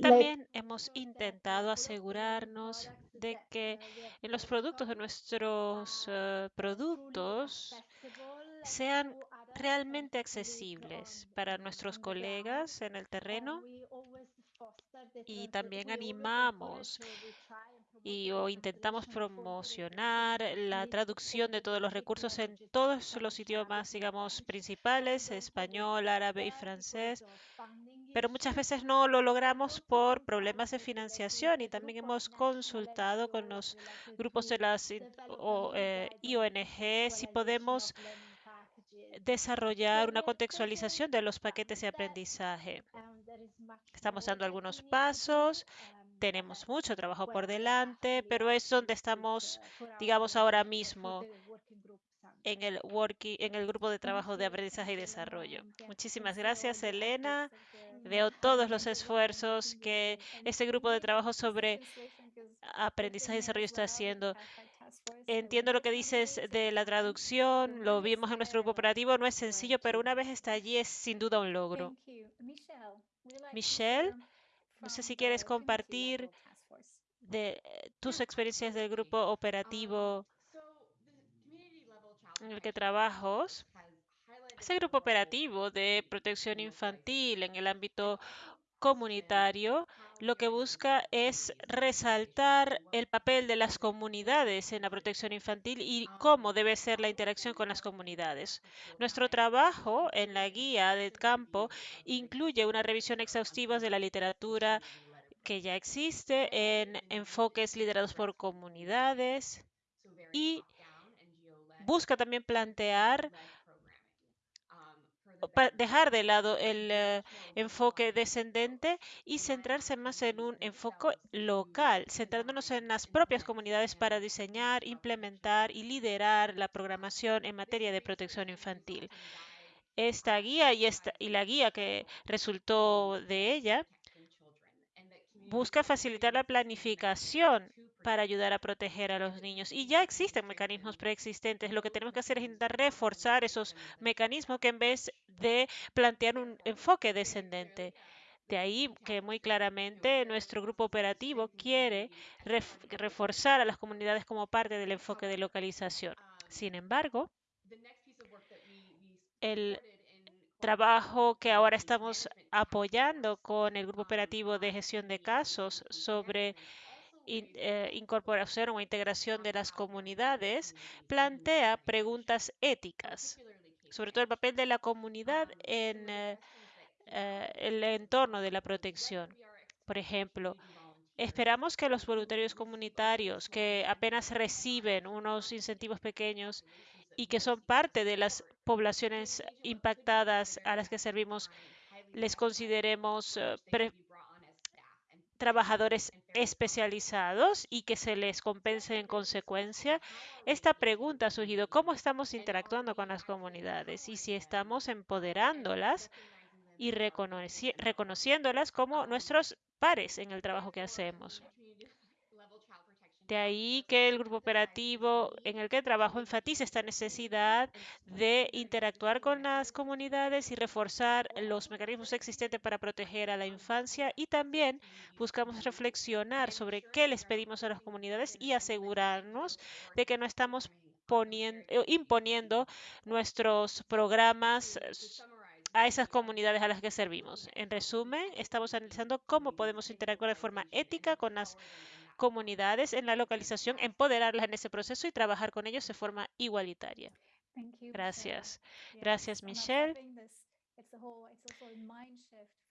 También hemos intentado asegurarnos de que en los productos de nuestros eh, productos sean realmente accesibles para nuestros colegas en el terreno y también animamos y o intentamos promocionar la traducción de todos los recursos en todos los idiomas, digamos, principales, español, árabe y francés, pero muchas veces no lo logramos por problemas de financiación y también hemos consultado con los grupos de las o, eh, IONG si podemos desarrollar una contextualización de los paquetes de aprendizaje. Estamos dando algunos pasos, tenemos mucho trabajo por delante, pero es donde estamos, digamos, ahora mismo en el, working, en el grupo de trabajo de aprendizaje y desarrollo. Muchísimas gracias, Elena. (laughs) Veo todos los esfuerzos (laughs) que este grupo de trabajo sobre aprendizaje y desarrollo está haciendo. Entiendo lo que dices de la traducción, lo vimos en nuestro grupo operativo, no es sencillo, pero una vez está allí es sin duda un logro. Michelle, no sé si quieres compartir de tus experiencias del grupo operativo en el que trabajas. Ese grupo operativo de protección infantil en el ámbito comunitario lo que busca es resaltar el papel de las comunidades en la protección infantil y cómo debe ser la interacción con las comunidades. Nuestro trabajo en la guía de campo incluye una revisión exhaustiva de la literatura que ya existe en enfoques liderados por comunidades y busca también plantear dejar de lado el eh, enfoque descendente y centrarse más en un enfoque local, centrándonos en las propias comunidades para diseñar, implementar y liderar la programación en materia de protección infantil. Esta guía y, esta, y la guía que resultó de ella busca facilitar la planificación para ayudar a proteger a los niños. Y ya existen mecanismos preexistentes. Lo que tenemos que hacer es intentar reforzar esos mecanismos que en vez de plantear un enfoque descendente. De ahí que muy claramente nuestro grupo operativo quiere reforzar a las comunidades como parte del enfoque de localización. Sin embargo, el trabajo que ahora estamos apoyando con el grupo operativo de gestión de casos sobre eh, incorporación o integración de las comunidades plantea preguntas éticas, sobre todo el papel de la comunidad en eh, eh, el entorno de la protección. Por ejemplo, esperamos que los voluntarios comunitarios que apenas reciben unos incentivos pequeños y que son parte de las poblaciones impactadas a las que servimos, les consideremos uh, trabajadores especializados y que se les compense en consecuencia. Esta pregunta ha surgido, ¿cómo estamos interactuando con las comunidades y si estamos empoderándolas y reconociéndolas como nuestros pares en el trabajo que hacemos? De ahí que el grupo operativo en el que trabajo enfatiza esta necesidad de interactuar con las comunidades y reforzar los mecanismos existentes para proteger a la infancia y también buscamos reflexionar sobre qué les pedimos a las comunidades y asegurarnos de que no estamos poniendo, eh, imponiendo nuestros programas a esas comunidades a las que servimos. En resumen, estamos analizando cómo podemos interactuar de forma ética con las comunidades en la localización, empoderarlas en ese proceso y trabajar con ellos de forma igualitaria. Gracias. Gracias, Michelle.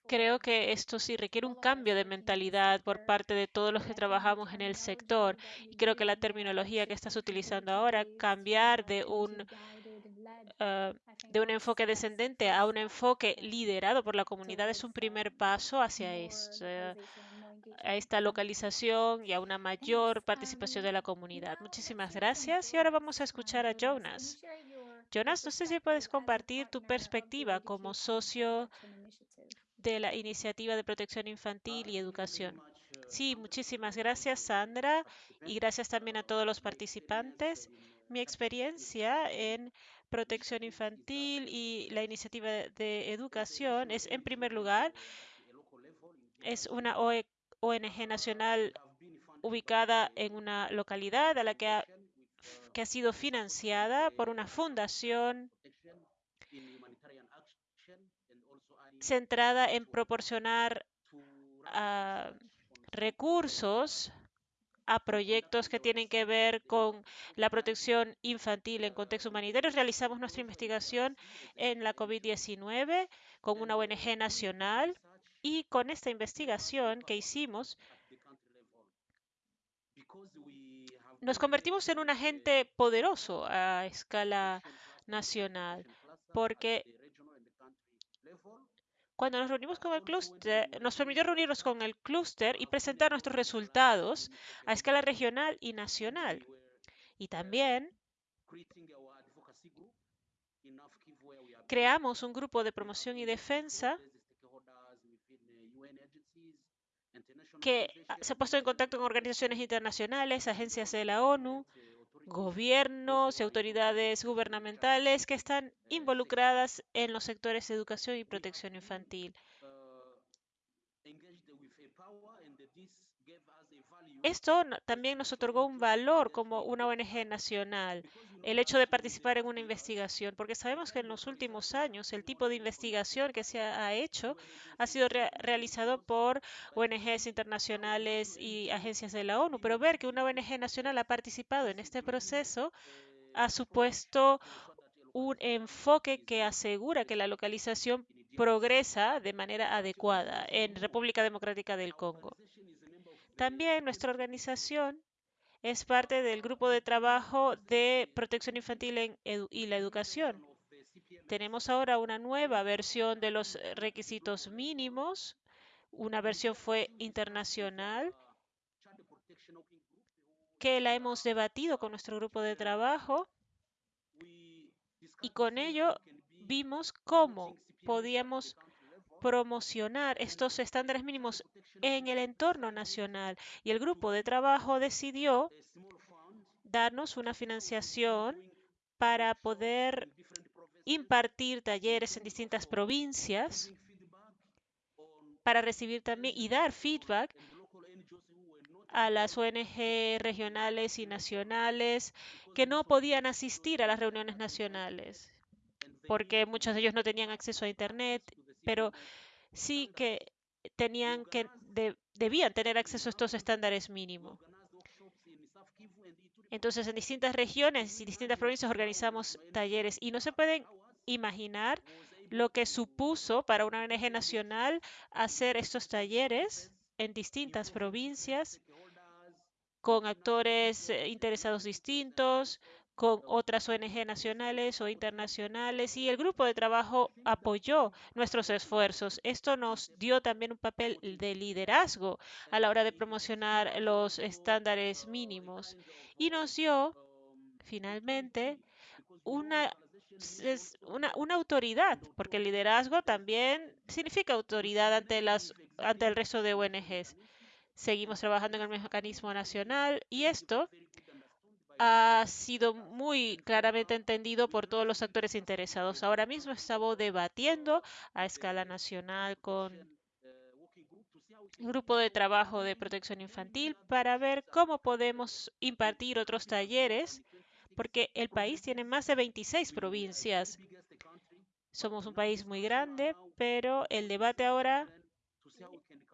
Creo que esto sí requiere un cambio de mentalidad por parte de todos los que trabajamos en el sector. Y creo que la terminología que estás utilizando ahora, cambiar de un de un enfoque descendente a un enfoque liderado por la comunidad es un primer paso hacia esto, a esta localización y a una mayor participación de la comunidad. Muchísimas gracias y ahora vamos a escuchar a Jonas. Jonas, no sé si puedes compartir tu perspectiva como socio de la Iniciativa de Protección Infantil y Educación. Sí, muchísimas gracias, Sandra, y gracias también a todos los participantes. Mi experiencia en protección infantil y la iniciativa de educación es, en primer lugar, es una ONG nacional ubicada en una localidad a la que ha, sido financiada por una fundación centrada en proporcionar uh, recursos a proyectos que tienen que ver con la protección infantil en contexto humanitario. Realizamos nuestra investigación en la COVID-19 con una ONG nacional y con esta investigación que hicimos nos convertimos en un agente poderoso a escala nacional porque cuando nos reunimos con el clúster, nos permitió reunirnos con el clúster y presentar nuestros resultados a escala regional y nacional. Y también creamos un grupo de promoción y defensa que se ha puesto en contacto con organizaciones internacionales, agencias de la ONU, gobiernos y autoridades gubernamentales que están involucradas en los sectores de educación y protección infantil. Esto también nos otorgó un valor como una ONG nacional, el hecho de participar en una investigación, porque sabemos que en los últimos años el tipo de investigación que se ha hecho ha sido re realizado por ONGs internacionales y agencias de la ONU, pero ver que una ONG nacional ha participado en este proceso ha supuesto un enfoque que asegura que la localización progresa de manera adecuada en República Democrática del Congo. También nuestra organización es parte del grupo de trabajo de protección infantil y la educación. Tenemos ahora una nueva versión de los requisitos mínimos. Una versión fue internacional que la hemos debatido con nuestro grupo de trabajo y con ello vimos cómo podíamos promocionar estos estándares mínimos en el entorno nacional. Y el grupo de trabajo decidió darnos una financiación para poder impartir talleres en distintas provincias para recibir también y dar feedback a las ONG regionales y nacionales que no podían asistir a las reuniones nacionales porque muchos de ellos no tenían acceso a Internet, pero sí que tenían que debían tener acceso a estos estándares mínimos. Entonces, en distintas regiones y distintas provincias organizamos talleres y no se pueden imaginar lo que supuso para una ONG nacional hacer estos talleres en distintas provincias con actores eh, interesados distintos, con otras ONG nacionales o internacionales y el grupo de trabajo apoyó nuestros esfuerzos. Esto nos dio también un papel de liderazgo a la hora de promocionar los estándares mínimos y nos dio finalmente una, una, autoridad, porque el liderazgo también significa autoridad ante, las, ante el resto de ONGs. Seguimos trabajando en el mecanismo nacional y esto ha sido muy claramente entendido por todos los actores interesados. Ahora mismo estamos debatiendo a escala nacional con grupo de trabajo de protección infantil para ver cómo podemos impartir otros talleres, porque el país tiene más de 26 provincias. Somos un país muy grande, pero el debate ahora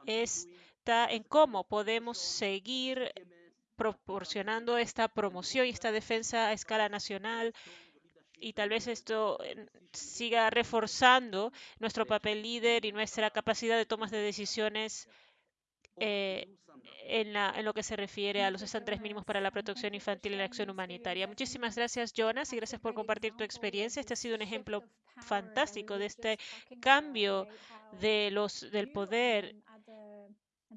está en cómo podemos seguir proporcionando esta promoción y esta defensa a escala nacional y tal vez esto siga reforzando nuestro papel líder y nuestra capacidad de tomas de decisiones eh, en, en, lo que se refiere a los estándares mínimos para la protección infantil y la acción humanitaria. Muchísimas gracias, Jonas, y gracias por compartir tu experiencia. Este ha sido un ejemplo fantástico de este cambio de los, del poder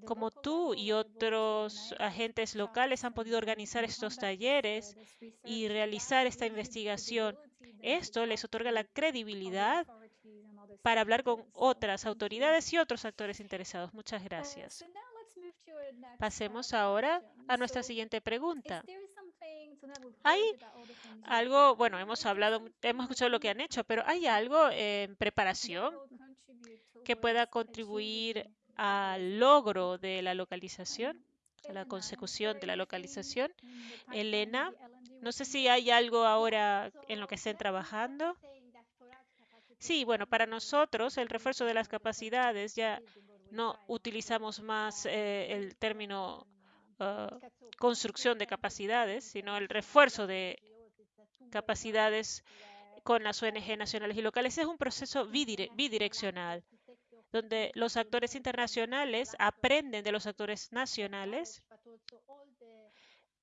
como tú y otros agentes locales han podido organizar estos talleres y realizar esta investigación. Esto les otorga la credibilidad para hablar con otras autoridades y otros actores interesados. Muchas gracias. Pasemos ahora a nuestra siguiente pregunta. Hay algo, bueno, hemos hablado, hemos escuchado lo que han hecho, pero ¿hay algo en preparación que pueda contribuir al logro de la localización, a la consecución de la localización? Elena, no sé si hay algo ahora en lo que estén trabajando. Sí, bueno, para nosotros el refuerzo de las capacidades ya no utilizamos más eh, el término uh, construcción de capacidades, sino el refuerzo de capacidades con las ONG nacionales y locales. Es un proceso bidireccional, donde los actores internacionales aprenden de los actores nacionales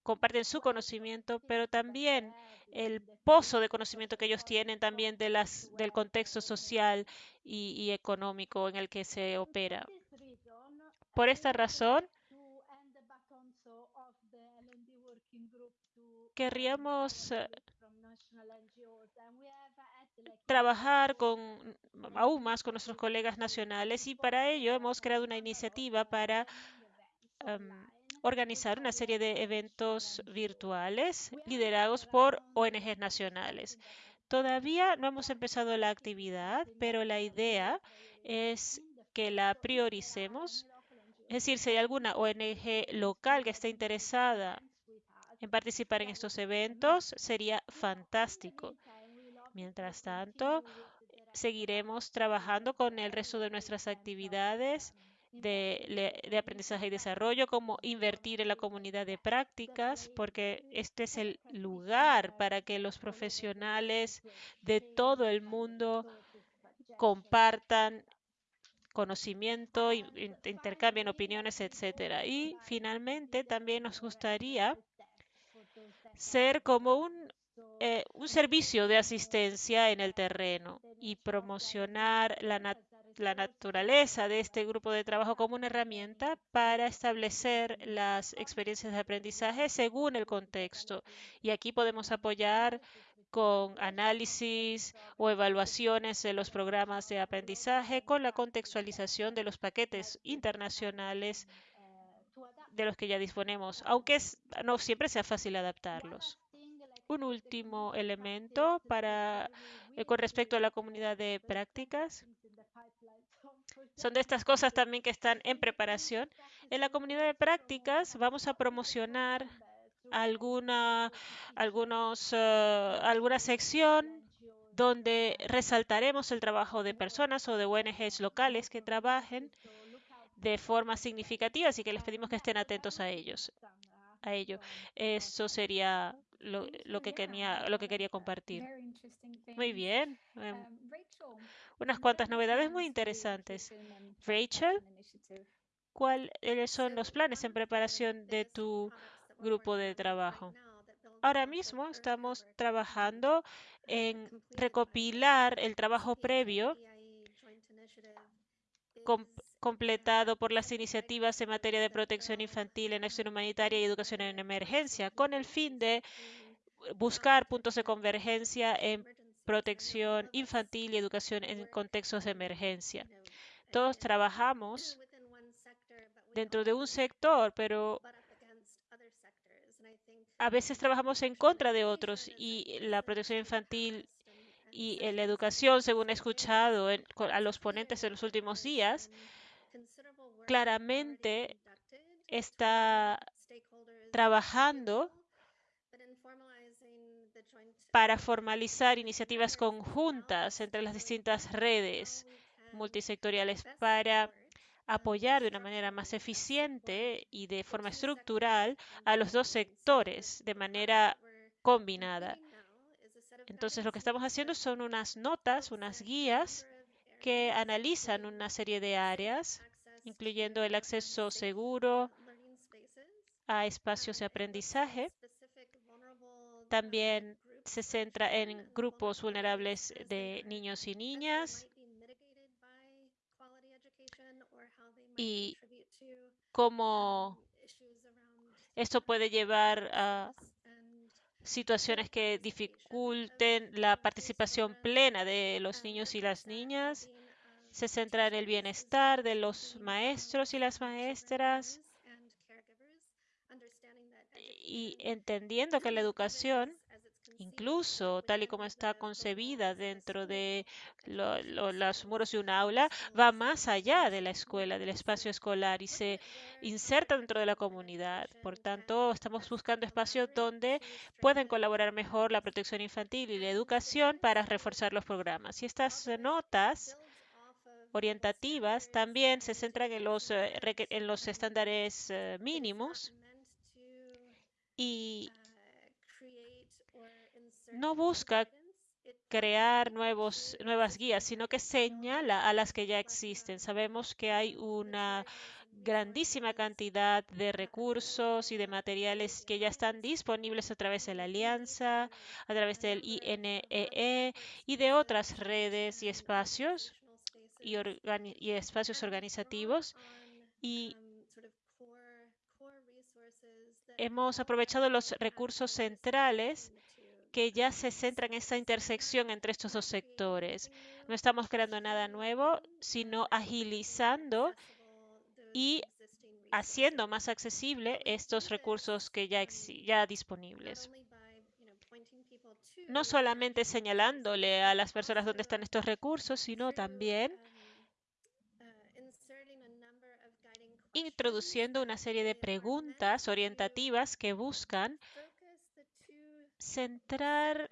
comparten su conocimiento, pero también el pozo de conocimiento que ellos tienen también de las, del contexto social y, y económico en el que se opera. Por esta razón, querríamos eh, trabajar con aún más con nuestros colegas nacionales y para ello hemos creado una iniciativa para um, organizar una serie de eventos virtuales liderados por ONGs nacionales. Todavía no hemos empezado la actividad, pero la idea es que la prioricemos. Es decir, si hay alguna ONG local que esté interesada en participar en estos eventos, sería fantástico. Mientras tanto, seguiremos trabajando con el resto de nuestras actividades de, aprendizaje y desarrollo, como invertir en la comunidad de prácticas, porque este es el lugar para que los profesionales de todo el mundo compartan conocimiento, intercambien opiniones, etcétera. Y finalmente también nos gustaría ser como un eh, un servicio de asistencia en el terreno y promocionar la, nat la naturaleza de este grupo de trabajo como una herramienta para establecer las experiencias de aprendizaje según el contexto. Y aquí podemos apoyar con análisis o evaluaciones de los programas de aprendizaje con la contextualización de los paquetes internacionales de los que ya disponemos, aunque no siempre sea fácil adaptarlos. Un último elemento para, eh, con respecto a la comunidad de prácticas son de estas cosas también que están en preparación. En la comunidad de prácticas vamos a promocionar alguna, algunos, uh, alguna sección donde resaltaremos el trabajo de personas o de ONGs locales que trabajen de forma significativa, así que les pedimos que estén atentos a ellos. A ello. Eso sería lo, lo, que quería, lo que quería compartir. Muy bien. Um, unas cuantas novedades muy interesantes. Rachel, ¿cuáles son los planes en preparación de tu grupo de trabajo? Ahora mismo estamos trabajando en recopilar el trabajo previo completado por las iniciativas en materia de protección infantil en acción humanitaria y educación en emergencia, con el fin de buscar puntos de convergencia en protección infantil y educación en contextos de emergencia. Todos trabajamos dentro de un sector, pero a veces trabajamos en contra de otros y la protección infantil y la educación, según he escuchado a los ponentes en los últimos días, claramente está trabajando para formalizar iniciativas conjuntas entre las distintas redes multisectoriales para apoyar de una manera más eficiente y de forma estructural a los dos sectores de manera combinada. Entonces, lo que estamos haciendo son unas notas, unas guías que analizan una serie de áreas, incluyendo el acceso seguro a espacios de aprendizaje, también se centra en grupos vulnerables de niños y niñas y cómo esto puede llevar a situaciones que dificulten la participación plena de los niños y las niñas. Se centra en el bienestar de los maestros y las maestras y entendiendo que la educación incluso tal y como está concebida dentro de lo, lo, los muros de un aula, va más allá de la escuela, del espacio escolar y se inserta dentro de la comunidad. Por tanto, estamos buscando espacios donde pueden colaborar mejor la protección infantil y la educación para reforzar los programas. Y estas notas orientativas también se centran en los, eh, en los estándares eh, mínimos y no busca crear nuevos, nuevas guías, sino que señala a las que ya existen. Sabemos que hay una grandísima cantidad de recursos y de materiales que ya están disponibles a través de la Alianza, a través del INEE e y de otras redes y espacios y, espacios organizativos. Y hemos aprovechado los recursos centrales que ya se centra en esta intersección entre estos dos sectores. No estamos creando nada nuevo, sino agilizando y haciendo más accesible estos recursos que ya, ya disponibles. No solamente señalándole a las personas dónde están estos recursos, sino también introduciendo una serie de preguntas orientativas que buscan centrar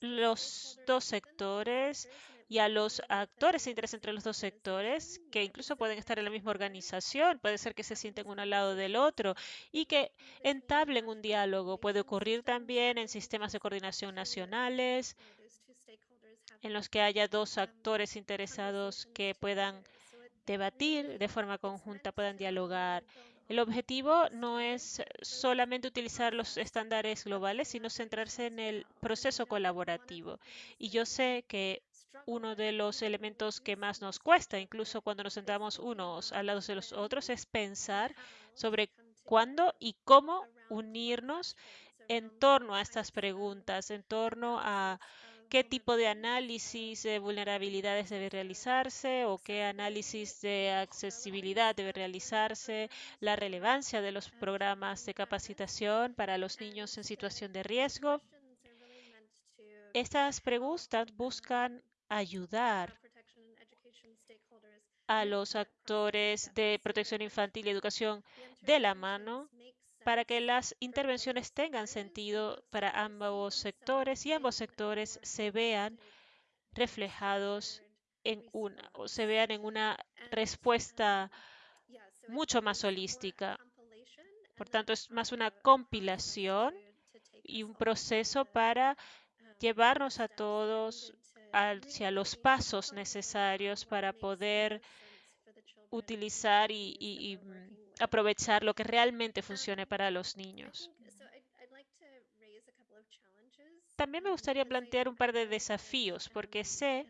los dos sectores y a los actores de interés entre los dos sectores, que incluso pueden estar en la misma organización, puede ser que se sienten uno al lado del otro y que entablen un diálogo. Puede ocurrir también en sistemas de coordinación nacionales, en los que haya dos actores interesados que puedan debatir de forma conjunta, puedan dialogar el objetivo no es solamente utilizar los estándares globales, sino centrarse en el proceso colaborativo. Y yo sé que uno de los elementos que más nos cuesta, incluso cuando nos sentamos unos al lado de los otros, es pensar sobre cuándo y cómo unirnos en torno a estas preguntas, en torno a qué tipo de análisis de vulnerabilidades debe realizarse o qué análisis de accesibilidad debe realizarse, la relevancia de los programas de capacitación para los niños en situación de riesgo. Estas preguntas buscan ayudar a los actores de protección infantil y educación de la mano para que las intervenciones tengan sentido para ambos sectores y ambos sectores se vean reflejados en una o se vean en una respuesta mucho más holística. Por tanto, es más una compilación y un proceso para llevarnos a todos hacia los pasos necesarios para poder utilizar y, y, y aprovechar lo que realmente funcione para los niños. También me gustaría plantear un par de desafíos, porque sé,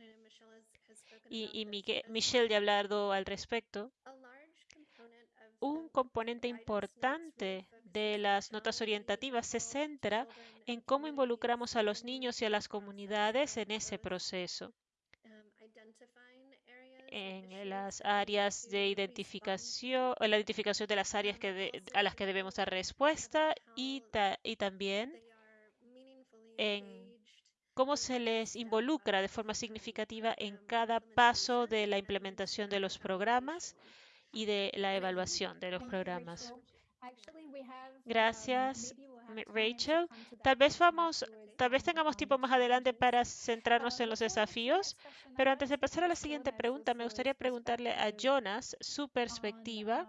y, y Michelle ya ha hablado al respecto, un componente importante de las notas orientativas se centra en cómo involucramos a los niños y a las comunidades en ese proceso en las áreas de identificación, la identificación de las áreas a las que debemos dar respuesta y, y también en cómo se les involucra de forma significativa en cada paso de la implementación de los programas y de la evaluación de los programas. Gracias, Rachel. Tal vez vamos, tal vez tengamos tiempo más adelante para centrarnos en los desafíos, pero antes de pasar a la siguiente pregunta, me gustaría preguntarle a Jonas su perspectiva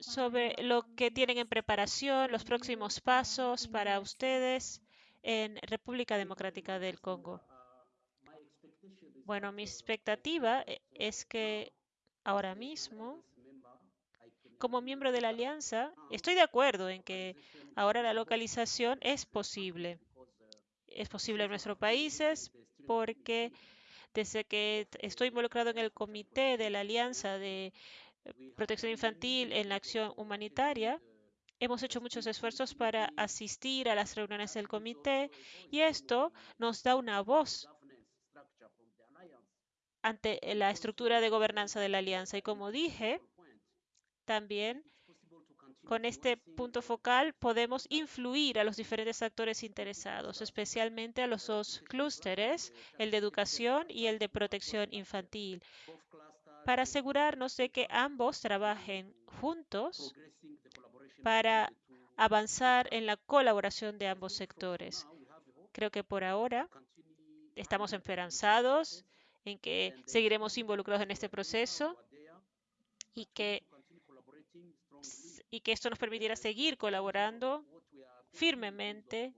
sobre lo que tienen en preparación, los próximos pasos para ustedes en República Democrática del Congo. Bueno, mi expectativa es que ahora mismo como miembro de la alianza, estoy de acuerdo en que ahora la localización es posible. Es posible en nuestros países porque desde que estoy involucrado en el comité de la alianza de protección infantil en la acción humanitaria, hemos hecho muchos esfuerzos para asistir a las reuniones del comité y esto nos da una voz ante la estructura de gobernanza de la alianza. Y como dije, también con este punto focal podemos influir a los diferentes actores interesados, especialmente a los dos clústeres, el de educación y el de protección infantil, para asegurarnos de que ambos trabajen juntos para avanzar en la colaboración de ambos sectores. Creo que por ahora estamos esperanzados en que seguiremos involucrados en este proceso y que y que esto nos permitirá seguir colaborando firmemente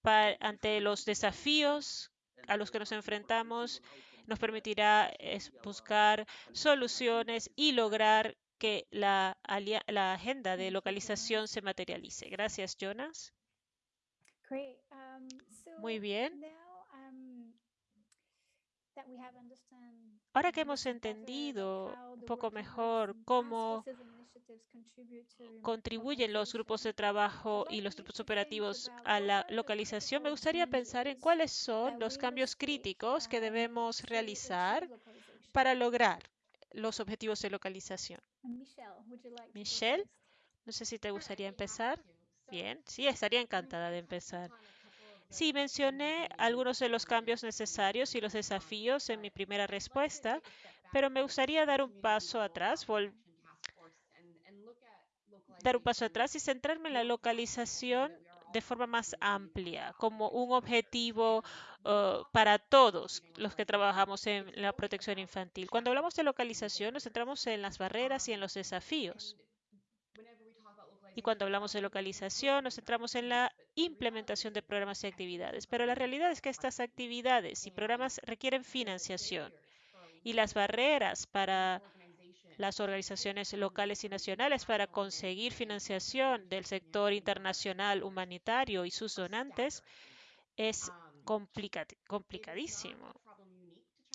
para, ante los desafíos a los que nos enfrentamos, nos permitirá buscar soluciones y lograr que la, la agenda de localización se materialice. Gracias, Jonas. Muy bien. Ahora que hemos entendido un poco mejor cómo contribuyen los grupos de trabajo y los grupos operativos a la localización, me gustaría pensar en cuáles son los cambios críticos que debemos realizar para lograr los objetivos de localización. Michelle, no sé si te gustaría empezar. Bien, sí, estaría encantada de empezar. Sí, mencioné algunos de los cambios necesarios y los desafíos en mi primera respuesta, pero me gustaría dar un paso atrás, dar un paso atrás y centrarme en la localización de forma más amplia, como un objetivo uh, para todos los que trabajamos en la protección infantil. Cuando hablamos de localización, nos centramos en las barreras y en los desafíos. Y cuando hablamos de localización, nos centramos en la implementación de programas y actividades. Pero la realidad es que estas actividades y programas requieren financiación. Y las barreras para las organizaciones locales y nacionales para conseguir financiación del sector internacional humanitario y sus donantes es complicadísimo.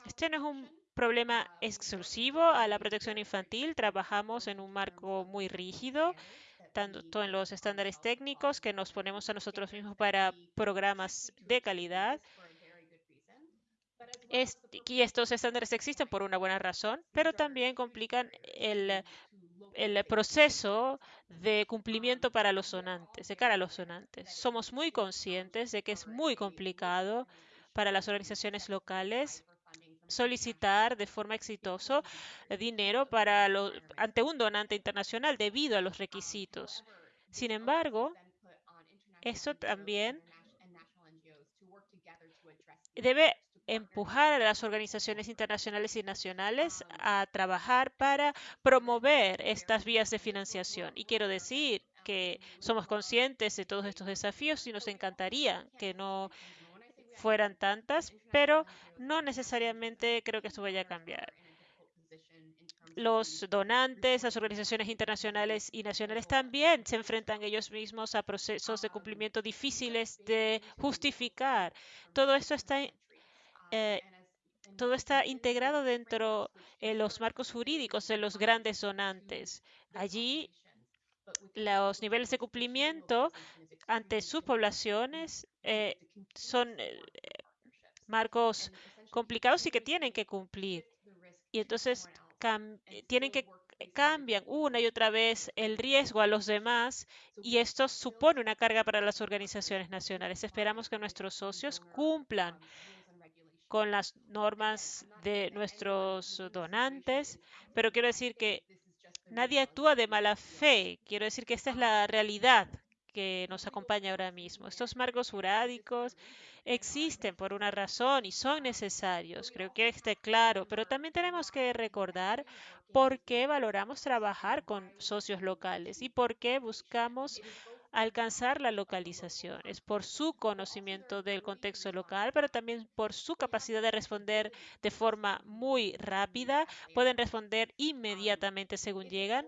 Este no es un problema exclusivo a la protección infantil. Trabajamos en un marco muy rígido tanto en los estándares técnicos que nos ponemos a nosotros mismos para programas de calidad. y estos estándares existen por una buena razón, pero también complican el, el proceso de cumplimiento para los donantes, de cara a los donantes. Somos muy conscientes de que es muy complicado para las organizaciones locales solicitar de forma exitosa dinero para ante un donante internacional debido a los requisitos. Sin embargo, eso también debe empujar a las organizaciones internacionales y nacionales a trabajar para promover estas vías de financiación. Y quiero decir que somos conscientes de todos estos desafíos y nos encantaría que no fueran tantas, pero no necesariamente creo que esto vaya a cambiar. Los donantes, las organizaciones internacionales y nacionales también se enfrentan ellos mismos a procesos de cumplimiento difíciles de justificar. Todo esto está eh, todo está integrado dentro de los marcos jurídicos de los grandes donantes. Allí los niveles de cumplimiento ante sus poblaciones eh, son eh, marcos complicados y que tienen que cumplir. Y entonces tienen que cambian una y otra vez el riesgo a los demás y esto supone una carga para las organizaciones nacionales. Esperamos que nuestros socios cumplan con las normas de nuestros donantes, pero quiero decir que nadie actúa de mala fe. Quiero decir que esta es la realidad que nos acompaña ahora mismo. Estos marcos jurídicos existen por una razón y son necesarios. Creo que esté claro, pero también tenemos que recordar por qué valoramos trabajar con socios locales y por qué buscamos alcanzar la localización. Es por su conocimiento del contexto local, pero también por su capacidad de responder de forma muy rápida. Pueden responder inmediatamente según llegan.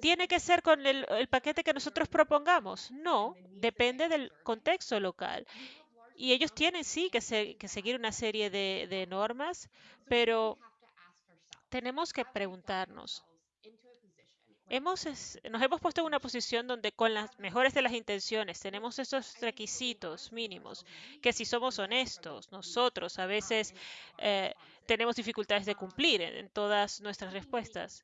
¿Tiene que ser con el, el, paquete que nosotros propongamos? No, depende del contexto local. Y ellos tienen sí que, se, que seguir una serie de, de normas, pero tenemos que preguntarnos, Hemos, nos hemos puesto en una posición donde con las mejores de las intenciones tenemos esos requisitos mínimos que si somos honestos, nosotros a veces eh, tenemos dificultades de cumplir en, en todas nuestras respuestas.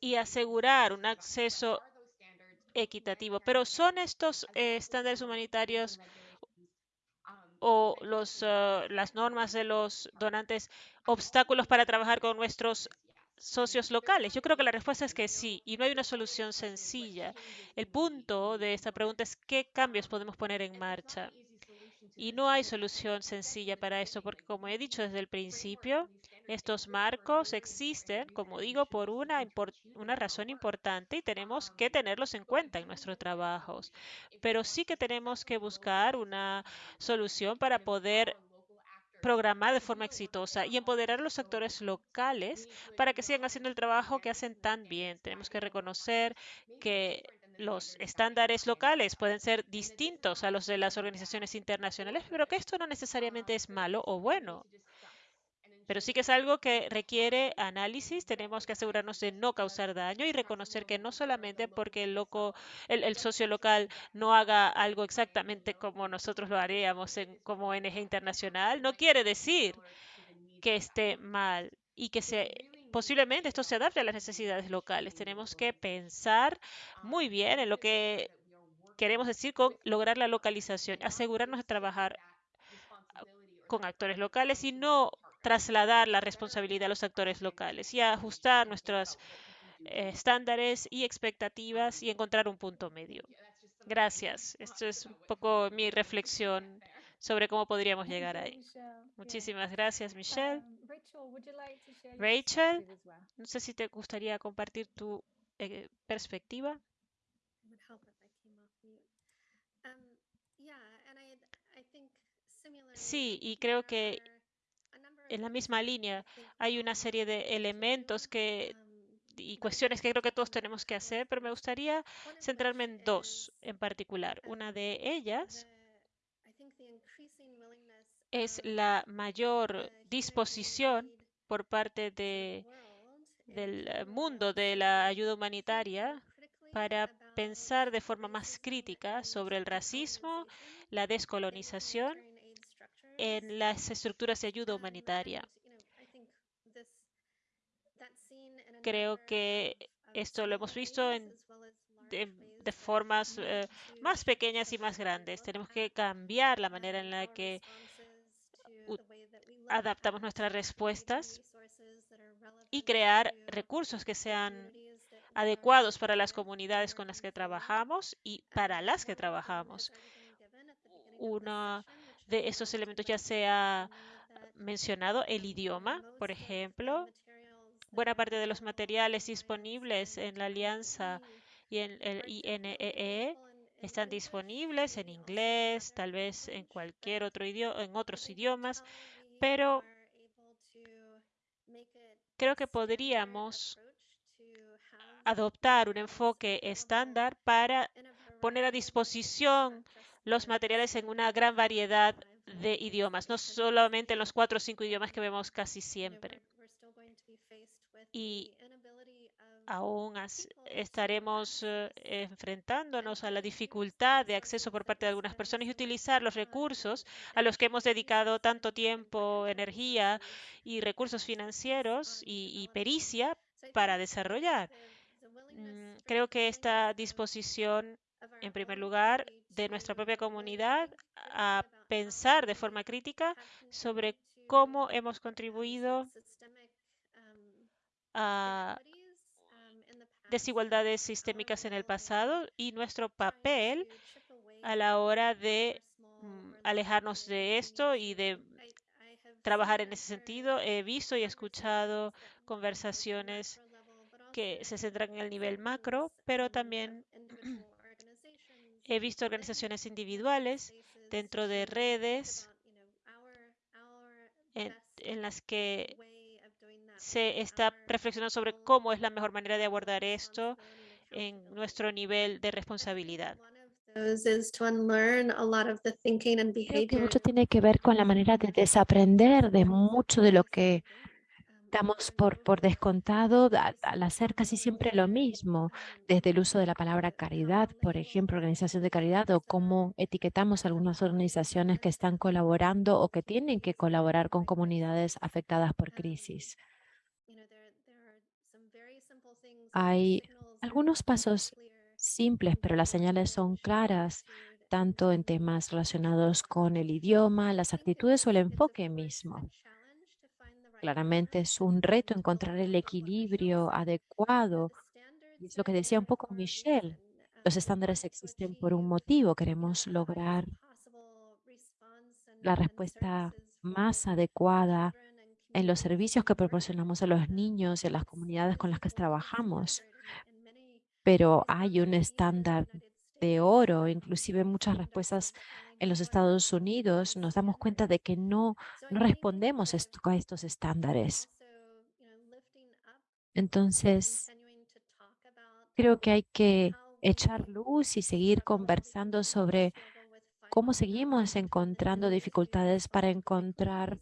Y asegurar un acceso equitativo. Pero ¿son estos eh, estándares humanitarios o uh, las normas de los donantes obstáculos para trabajar con nuestros socios locales? Yo creo que la respuesta es que sí, y no hay una solución sencilla. El punto de esta pregunta es qué cambios podemos poner en marcha. Y no hay solución sencilla para esto, porque como he dicho desde el principio, estos marcos existen, como digo, por una, una razón importante y tenemos que tenerlos en cuenta en nuestros trabajos. Pero sí que tenemos que buscar una solución para poder programar de forma exitosa y empoderar a los actores locales para que sigan haciendo el trabajo que hacen tan bien. Tenemos que reconocer que los estándares locales pueden ser distintos a los de las organizaciones internacionales, pero que esto no necesariamente es malo o bueno. Pero sí que es algo que requiere análisis. Tenemos que asegurarnos de no causar daño y reconocer que no solamente porque el, loco, el, socio local no haga algo exactamente como nosotros lo haríamos en, como ONG internacional, no quiere decir que esté mal y que se, posiblemente esto se adapte a las necesidades locales. Tenemos que pensar muy bien en lo que queremos decir con lograr la localización, asegurarnos de trabajar con actores locales y no trasladar la responsabilidad a los actores locales y ajustar nuestros eh, estándares y expectativas y encontrar un punto medio. Gracias. Esto es un poco mi reflexión sobre cómo podríamos llegar ahí. Muchísimas gracias, Michelle. Rachel, no sé si te gustaría compartir tu eh, perspectiva. Sí, y creo que en la misma línea hay una serie de elementos que y cuestiones que creo que todos tenemos que hacer, pero me gustaría centrarme en dos en particular. Una de ellas es la mayor disposición por parte de, del mundo de la ayuda humanitaria para pensar de forma más crítica sobre el racismo, la descolonización en las estructuras de ayuda humanitaria. Creo que esto lo hemos visto en, de, formas eh, más pequeñas y más grandes. Tenemos que cambiar la manera en la que adaptamos nuestras respuestas y crear recursos que sean adecuados para las comunidades con las que trabajamos y para las que trabajamos. Una de estos elementos ya se ha mencionado el idioma, por ejemplo. Buena parte de los materiales disponibles en la alianza y en el INEE e están disponibles en inglés, tal vez en cualquier otro idioma, en otros idiomas, pero creo que podríamos adoptar un enfoque estándar para poner a disposición los materiales en una gran variedad de idiomas, no solamente en los cuatro o cinco idiomas que vemos casi siempre. Y aún estaremos uh, enfrentándonos a la dificultad de acceso por parte de algunas personas y utilizar los recursos a los que hemos dedicado tanto tiempo, energía y recursos financieros y, y pericia para desarrollar. Mm, creo que esta disposición en primer lugar, de nuestra propia comunidad a pensar de forma crítica sobre cómo hemos contribuido a desigualdades sistémicas en el pasado y nuestro papel a la hora de mm, alejarnos de esto y de trabajar en ese sentido. He visto y escuchado conversaciones que se centran en el nivel macro, pero también He visto organizaciones individuales dentro de redes en, en, las que se está reflexionando sobre cómo es la mejor manera de abordar esto en nuestro nivel de responsabilidad. Que mucho tiene que ver con la manera de desaprender de mucho de lo que damos por, por descontado al, hacer casi siempre lo mismo, desde el uso de la palabra caridad, por ejemplo, organización de caridad, o cómo etiquetamos algunas organizaciones que están colaborando o que tienen que colaborar con comunidades afectadas por crisis. Hay algunos pasos simples, pero las señales son claras, tanto en temas relacionados con el idioma, las actitudes o el enfoque mismo. Claramente es un reto encontrar el equilibrio adecuado. Es lo que decía un poco Michelle. Los estándares existen por un motivo. Queremos lograr la respuesta más adecuada en los servicios que proporcionamos a los niños y a las comunidades con las que trabajamos. Pero hay un estándar de oro, inclusive muchas respuestas en los Estados Unidos, nos damos cuenta de que no, no respondemos a estos estándares. Entonces, creo que hay que echar luz y seguir conversando sobre cómo seguimos encontrando dificultades para encontrar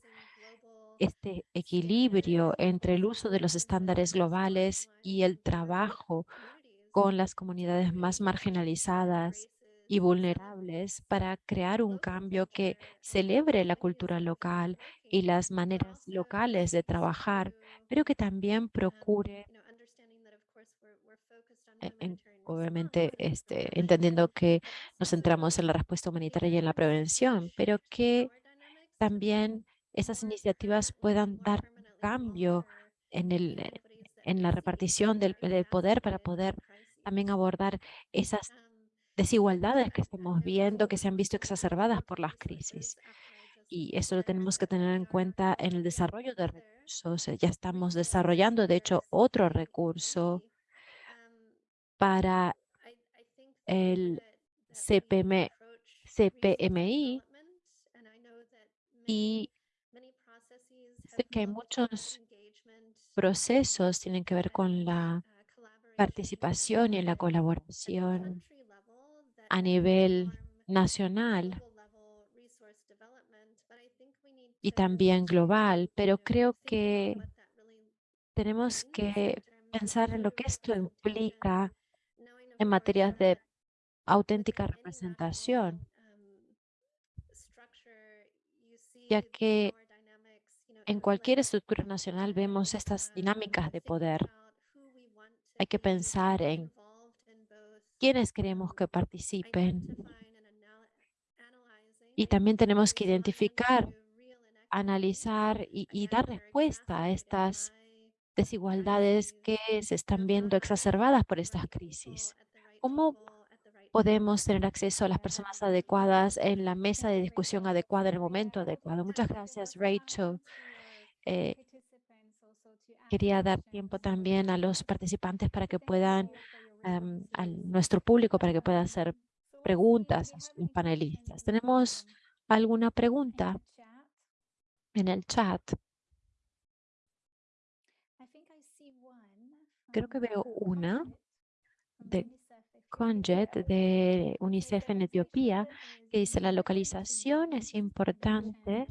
este equilibrio entre el uso de los estándares globales y el trabajo con las comunidades más marginalizadas y vulnerables para crear un cambio que celebre la cultura local y las maneras locales de trabajar, pero que también procure, e, obviamente este, entendiendo que nos centramos en la respuesta humanitaria y en la prevención, pero que también esas iniciativas puedan dar cambio en, el, en la repartición del, del poder para poder también abordar esas desigualdades que estamos viendo, que se han visto exacerbadas por las crisis. Y eso lo tenemos que tener en cuenta en el desarrollo de recursos. Ya estamos desarrollando, de hecho, otro recurso para el CPM, CPMI y sé que hay muchos procesos tienen que ver con la participación y en la colaboración a nivel nacional y también global, pero creo que tenemos que pensar en lo que esto implica en materias de auténtica representación, ya que en cualquier estructura nacional vemos estas dinámicas de poder hay que pensar en quiénes queremos que participen. Y también tenemos que identificar, analizar y, dar respuesta a estas desigualdades que se están viendo exacerbadas por estas crisis. ¿Cómo podemos tener acceso a las personas adecuadas en la mesa de discusión adecuada, en el momento adecuado? Muchas gracias, Rachel. Eh, quería dar tiempo también a los participantes para que puedan, a nuestro público, para que puedan hacer preguntas a los panelistas. ¿Tenemos alguna pregunta en el chat? Creo que veo una de Conjet de UNICEF en Etiopía que dice la localización es importante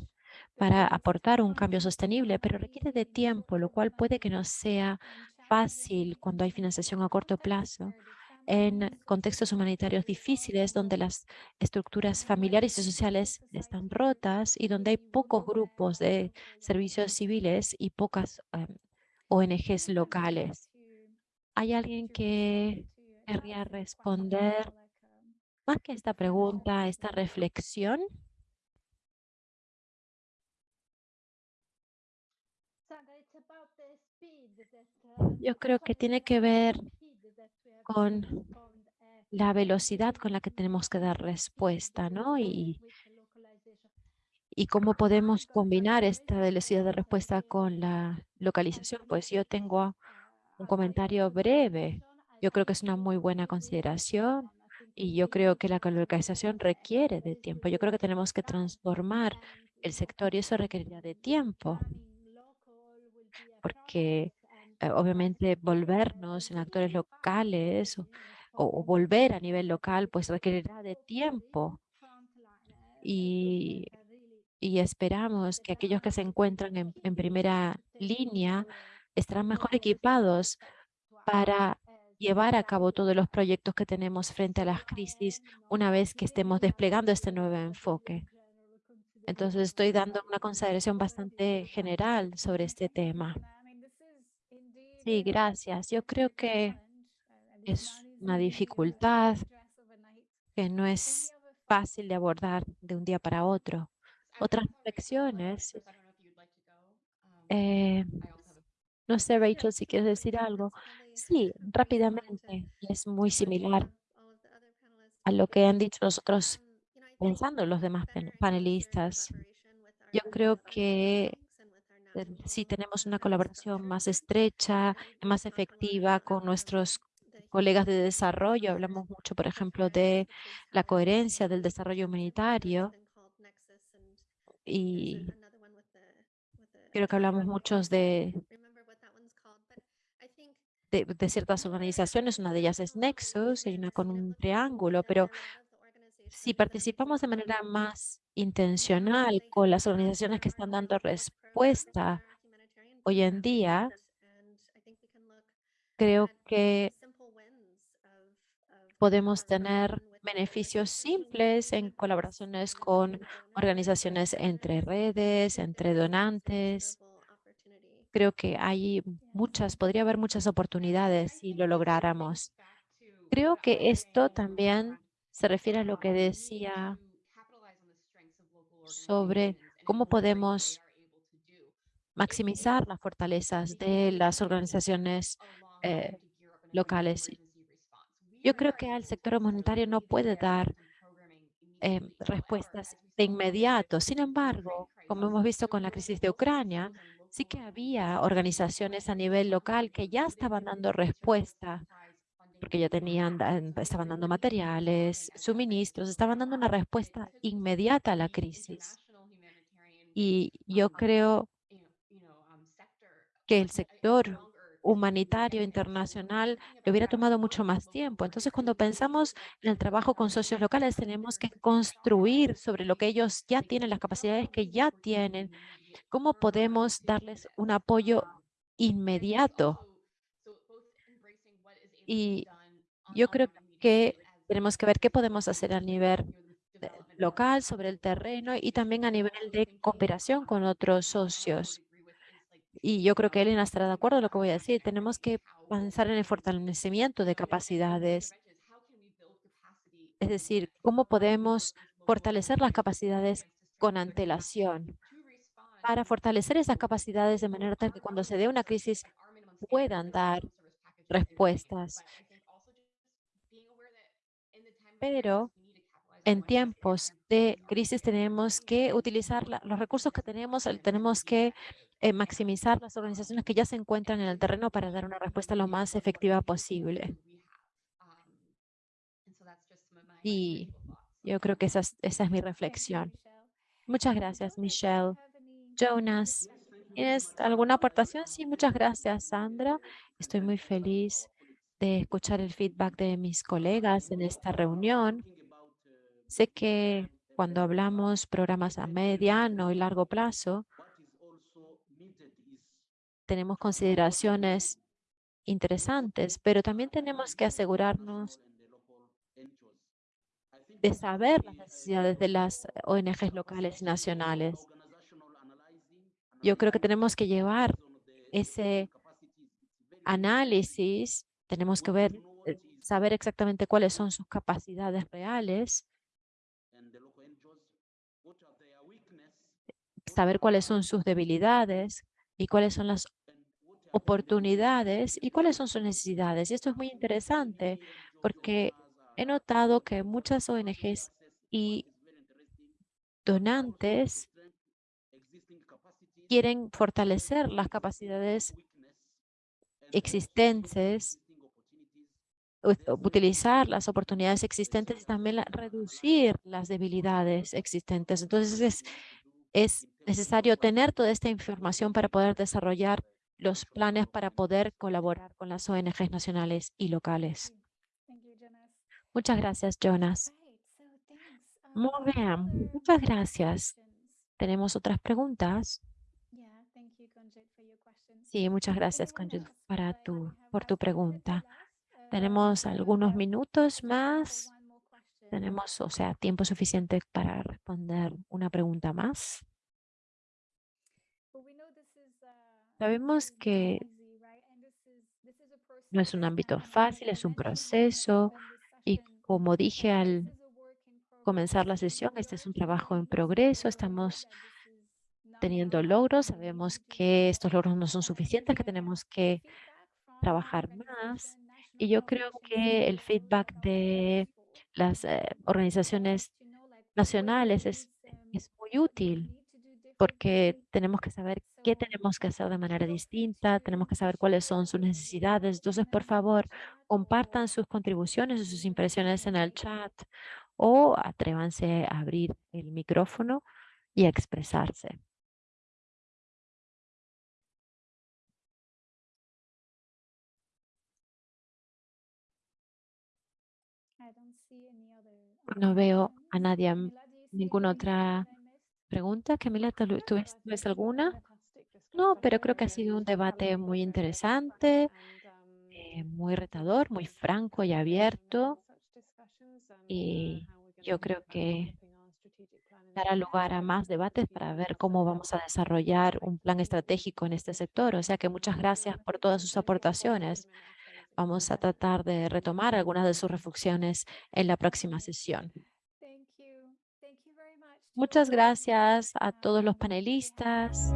para aportar un cambio sostenible, pero requiere de tiempo, lo cual puede que no sea fácil cuando hay financiación a corto plazo en contextos humanitarios difíciles donde las estructuras familiares y sociales están rotas y donde hay pocos grupos de servicios civiles y pocas em, ONGs locales. ¿Hay alguien que querría responder más que esta pregunta, esta reflexión? Yo creo que tiene que ver con la velocidad con la que tenemos que dar respuesta, ¿no? Y, y cómo podemos combinar esta velocidad de respuesta con la localización. Pues yo tengo un comentario breve. Yo creo que es una muy buena consideración y yo creo que la localización requiere de tiempo. Yo creo que tenemos que transformar el sector y eso requeriría de tiempo porque obviamente volvernos en actores locales o volver a nivel local, pues requerirá de tiempo y, y esperamos que aquellos que se encuentran en, en primera línea estarán mejor equipados para llevar a cabo todos los proyectos que tenemos frente a las crisis una vez que estemos desplegando este nuevo enfoque. Entonces estoy dando una consideración bastante general sobre este tema. Sí, gracias. Yo creo que es una dificultad que no es fácil de abordar de un día para otro. Otras reflexiones. Eh, no sé, Rachel, si quieres decir algo. Sí, rápidamente. Es muy similar a lo que han dicho los otros, pensando los demás panelistas. Yo creo que si tenemos una colaboración más estrecha, más efectiva con nuestros colegas de desarrollo. Hablamos mucho, por ejemplo, de la coherencia del desarrollo humanitario y creo que hablamos muchos de, de, ciertas organizaciones, una de ellas es Nexus, y una con un triángulo, pero si participamos de manera más intencional con las organizaciones que están dando respuesta hoy en día, creo que podemos tener beneficios simples en colaboraciones con organizaciones entre redes, entre donantes. Creo que hay muchas, podría haber muchas oportunidades si lo lográramos. Creo que esto también se refiere a lo que decía sobre cómo podemos maximizar las fortalezas de las organizaciones eh, locales yo creo que el sector humanitario no puede dar em, respuestas de inmediato. Sin embargo, como hemos visto con la crisis de Ucrania, sí que había organizaciones a nivel local que ya estaban dando respuesta porque ya tenían, estaban dando materiales, suministros, estaban dando una respuesta inmediata a la crisis. Y yo creo que el sector humanitario internacional le hubiera tomado mucho más tiempo. Entonces, cuando pensamos en el trabajo con socios locales, tenemos que construir sobre lo que ellos ya tienen, las capacidades que ya tienen, cómo podemos darles un apoyo inmediato. Y yo creo que tenemos que ver qué podemos hacer a nivel local, sobre el terreno y también a nivel de cooperación con otros socios y yo creo que Elena estará de acuerdo con lo que voy a decir, tenemos que pensar en el fortalecimiento de capacidades. Es decir, cómo podemos fortalecer las capacidades con antelación para fortalecer esas capacidades de manera tal que cuando se dé una crisis puedan dar respuestas. Pero en tiempos de crisis tenemos que utilizar los recursos que tenemos, tenemos que eh, maximizar las organizaciones que ya se encuentran en el terreno para dar una respuesta lo más efectiva posible. Y yo creo que esa es, esa es mi reflexión. Muchas gracias, Michelle. Jonas, ¿tienes alguna aportación? Sí, muchas gracias, Sandra. Estoy muy feliz de escuchar el feedback de mis colegas en esta reunión. Sé que cuando hablamos programas a mediano y largo plazo, tenemos consideraciones interesantes, pero también tenemos que asegurarnos de saber las necesidades de las ONGs locales y nacionales. Yo creo que tenemos que llevar ese análisis, tenemos que ver, eh, saber exactamente cuáles son sus capacidades reales, saber cuáles son sus debilidades y cuáles son las oportunidades y cuáles son sus necesidades. Y esto es muy interesante porque he notado que muchas ONGs y donantes quieren fortalecer las capacidades existentes, utilizar las oportunidades existentes y también reducir las debilidades existentes. Entonces es, es necesario tener toda esta información para poder desarrollar los planes para poder colaborar con las ONGs nacionales y locales. Muchas gracias, Jonas. Muchas gracias. ¿Tenemos otras preguntas? Sí, muchas gracias, Conjit, para tu, por tu pregunta. Tenemos algunos minutos más. Tenemos, o sea, tiempo suficiente para responder una pregunta más. Sabemos que no es un ámbito fácil, es un proceso y como dije al comenzar la sesión, este es un trabajo en progreso, estamos teniendo logros, sabemos que estos logros no son suficientes, que tenemos que trabajar más y yo creo que el feedback de las eh, organizaciones nacionales es, es muy útil porque tenemos que saber qué tenemos que hacer de manera distinta, tenemos que saber cuáles son sus necesidades. Entonces, por favor, compartan sus contribuciones y sus impresiones en el chat o atrévanse a abrir el micrófono y a expresarse. No veo a nadie, ninguna otra pregunta. Camila, ¿tú ves alguna? No, pero creo que ha sido un debate muy interesante, eh, muy retador, muy franco y abierto. Y yo creo que dará lugar a más debates para ver cómo vamos a desarrollar un plan estratégico en este sector. O sea que muchas gracias por todas sus aportaciones. Vamos a tratar de retomar algunas de sus reflexiones en la próxima sesión. Muchas gracias a todos los panelistas.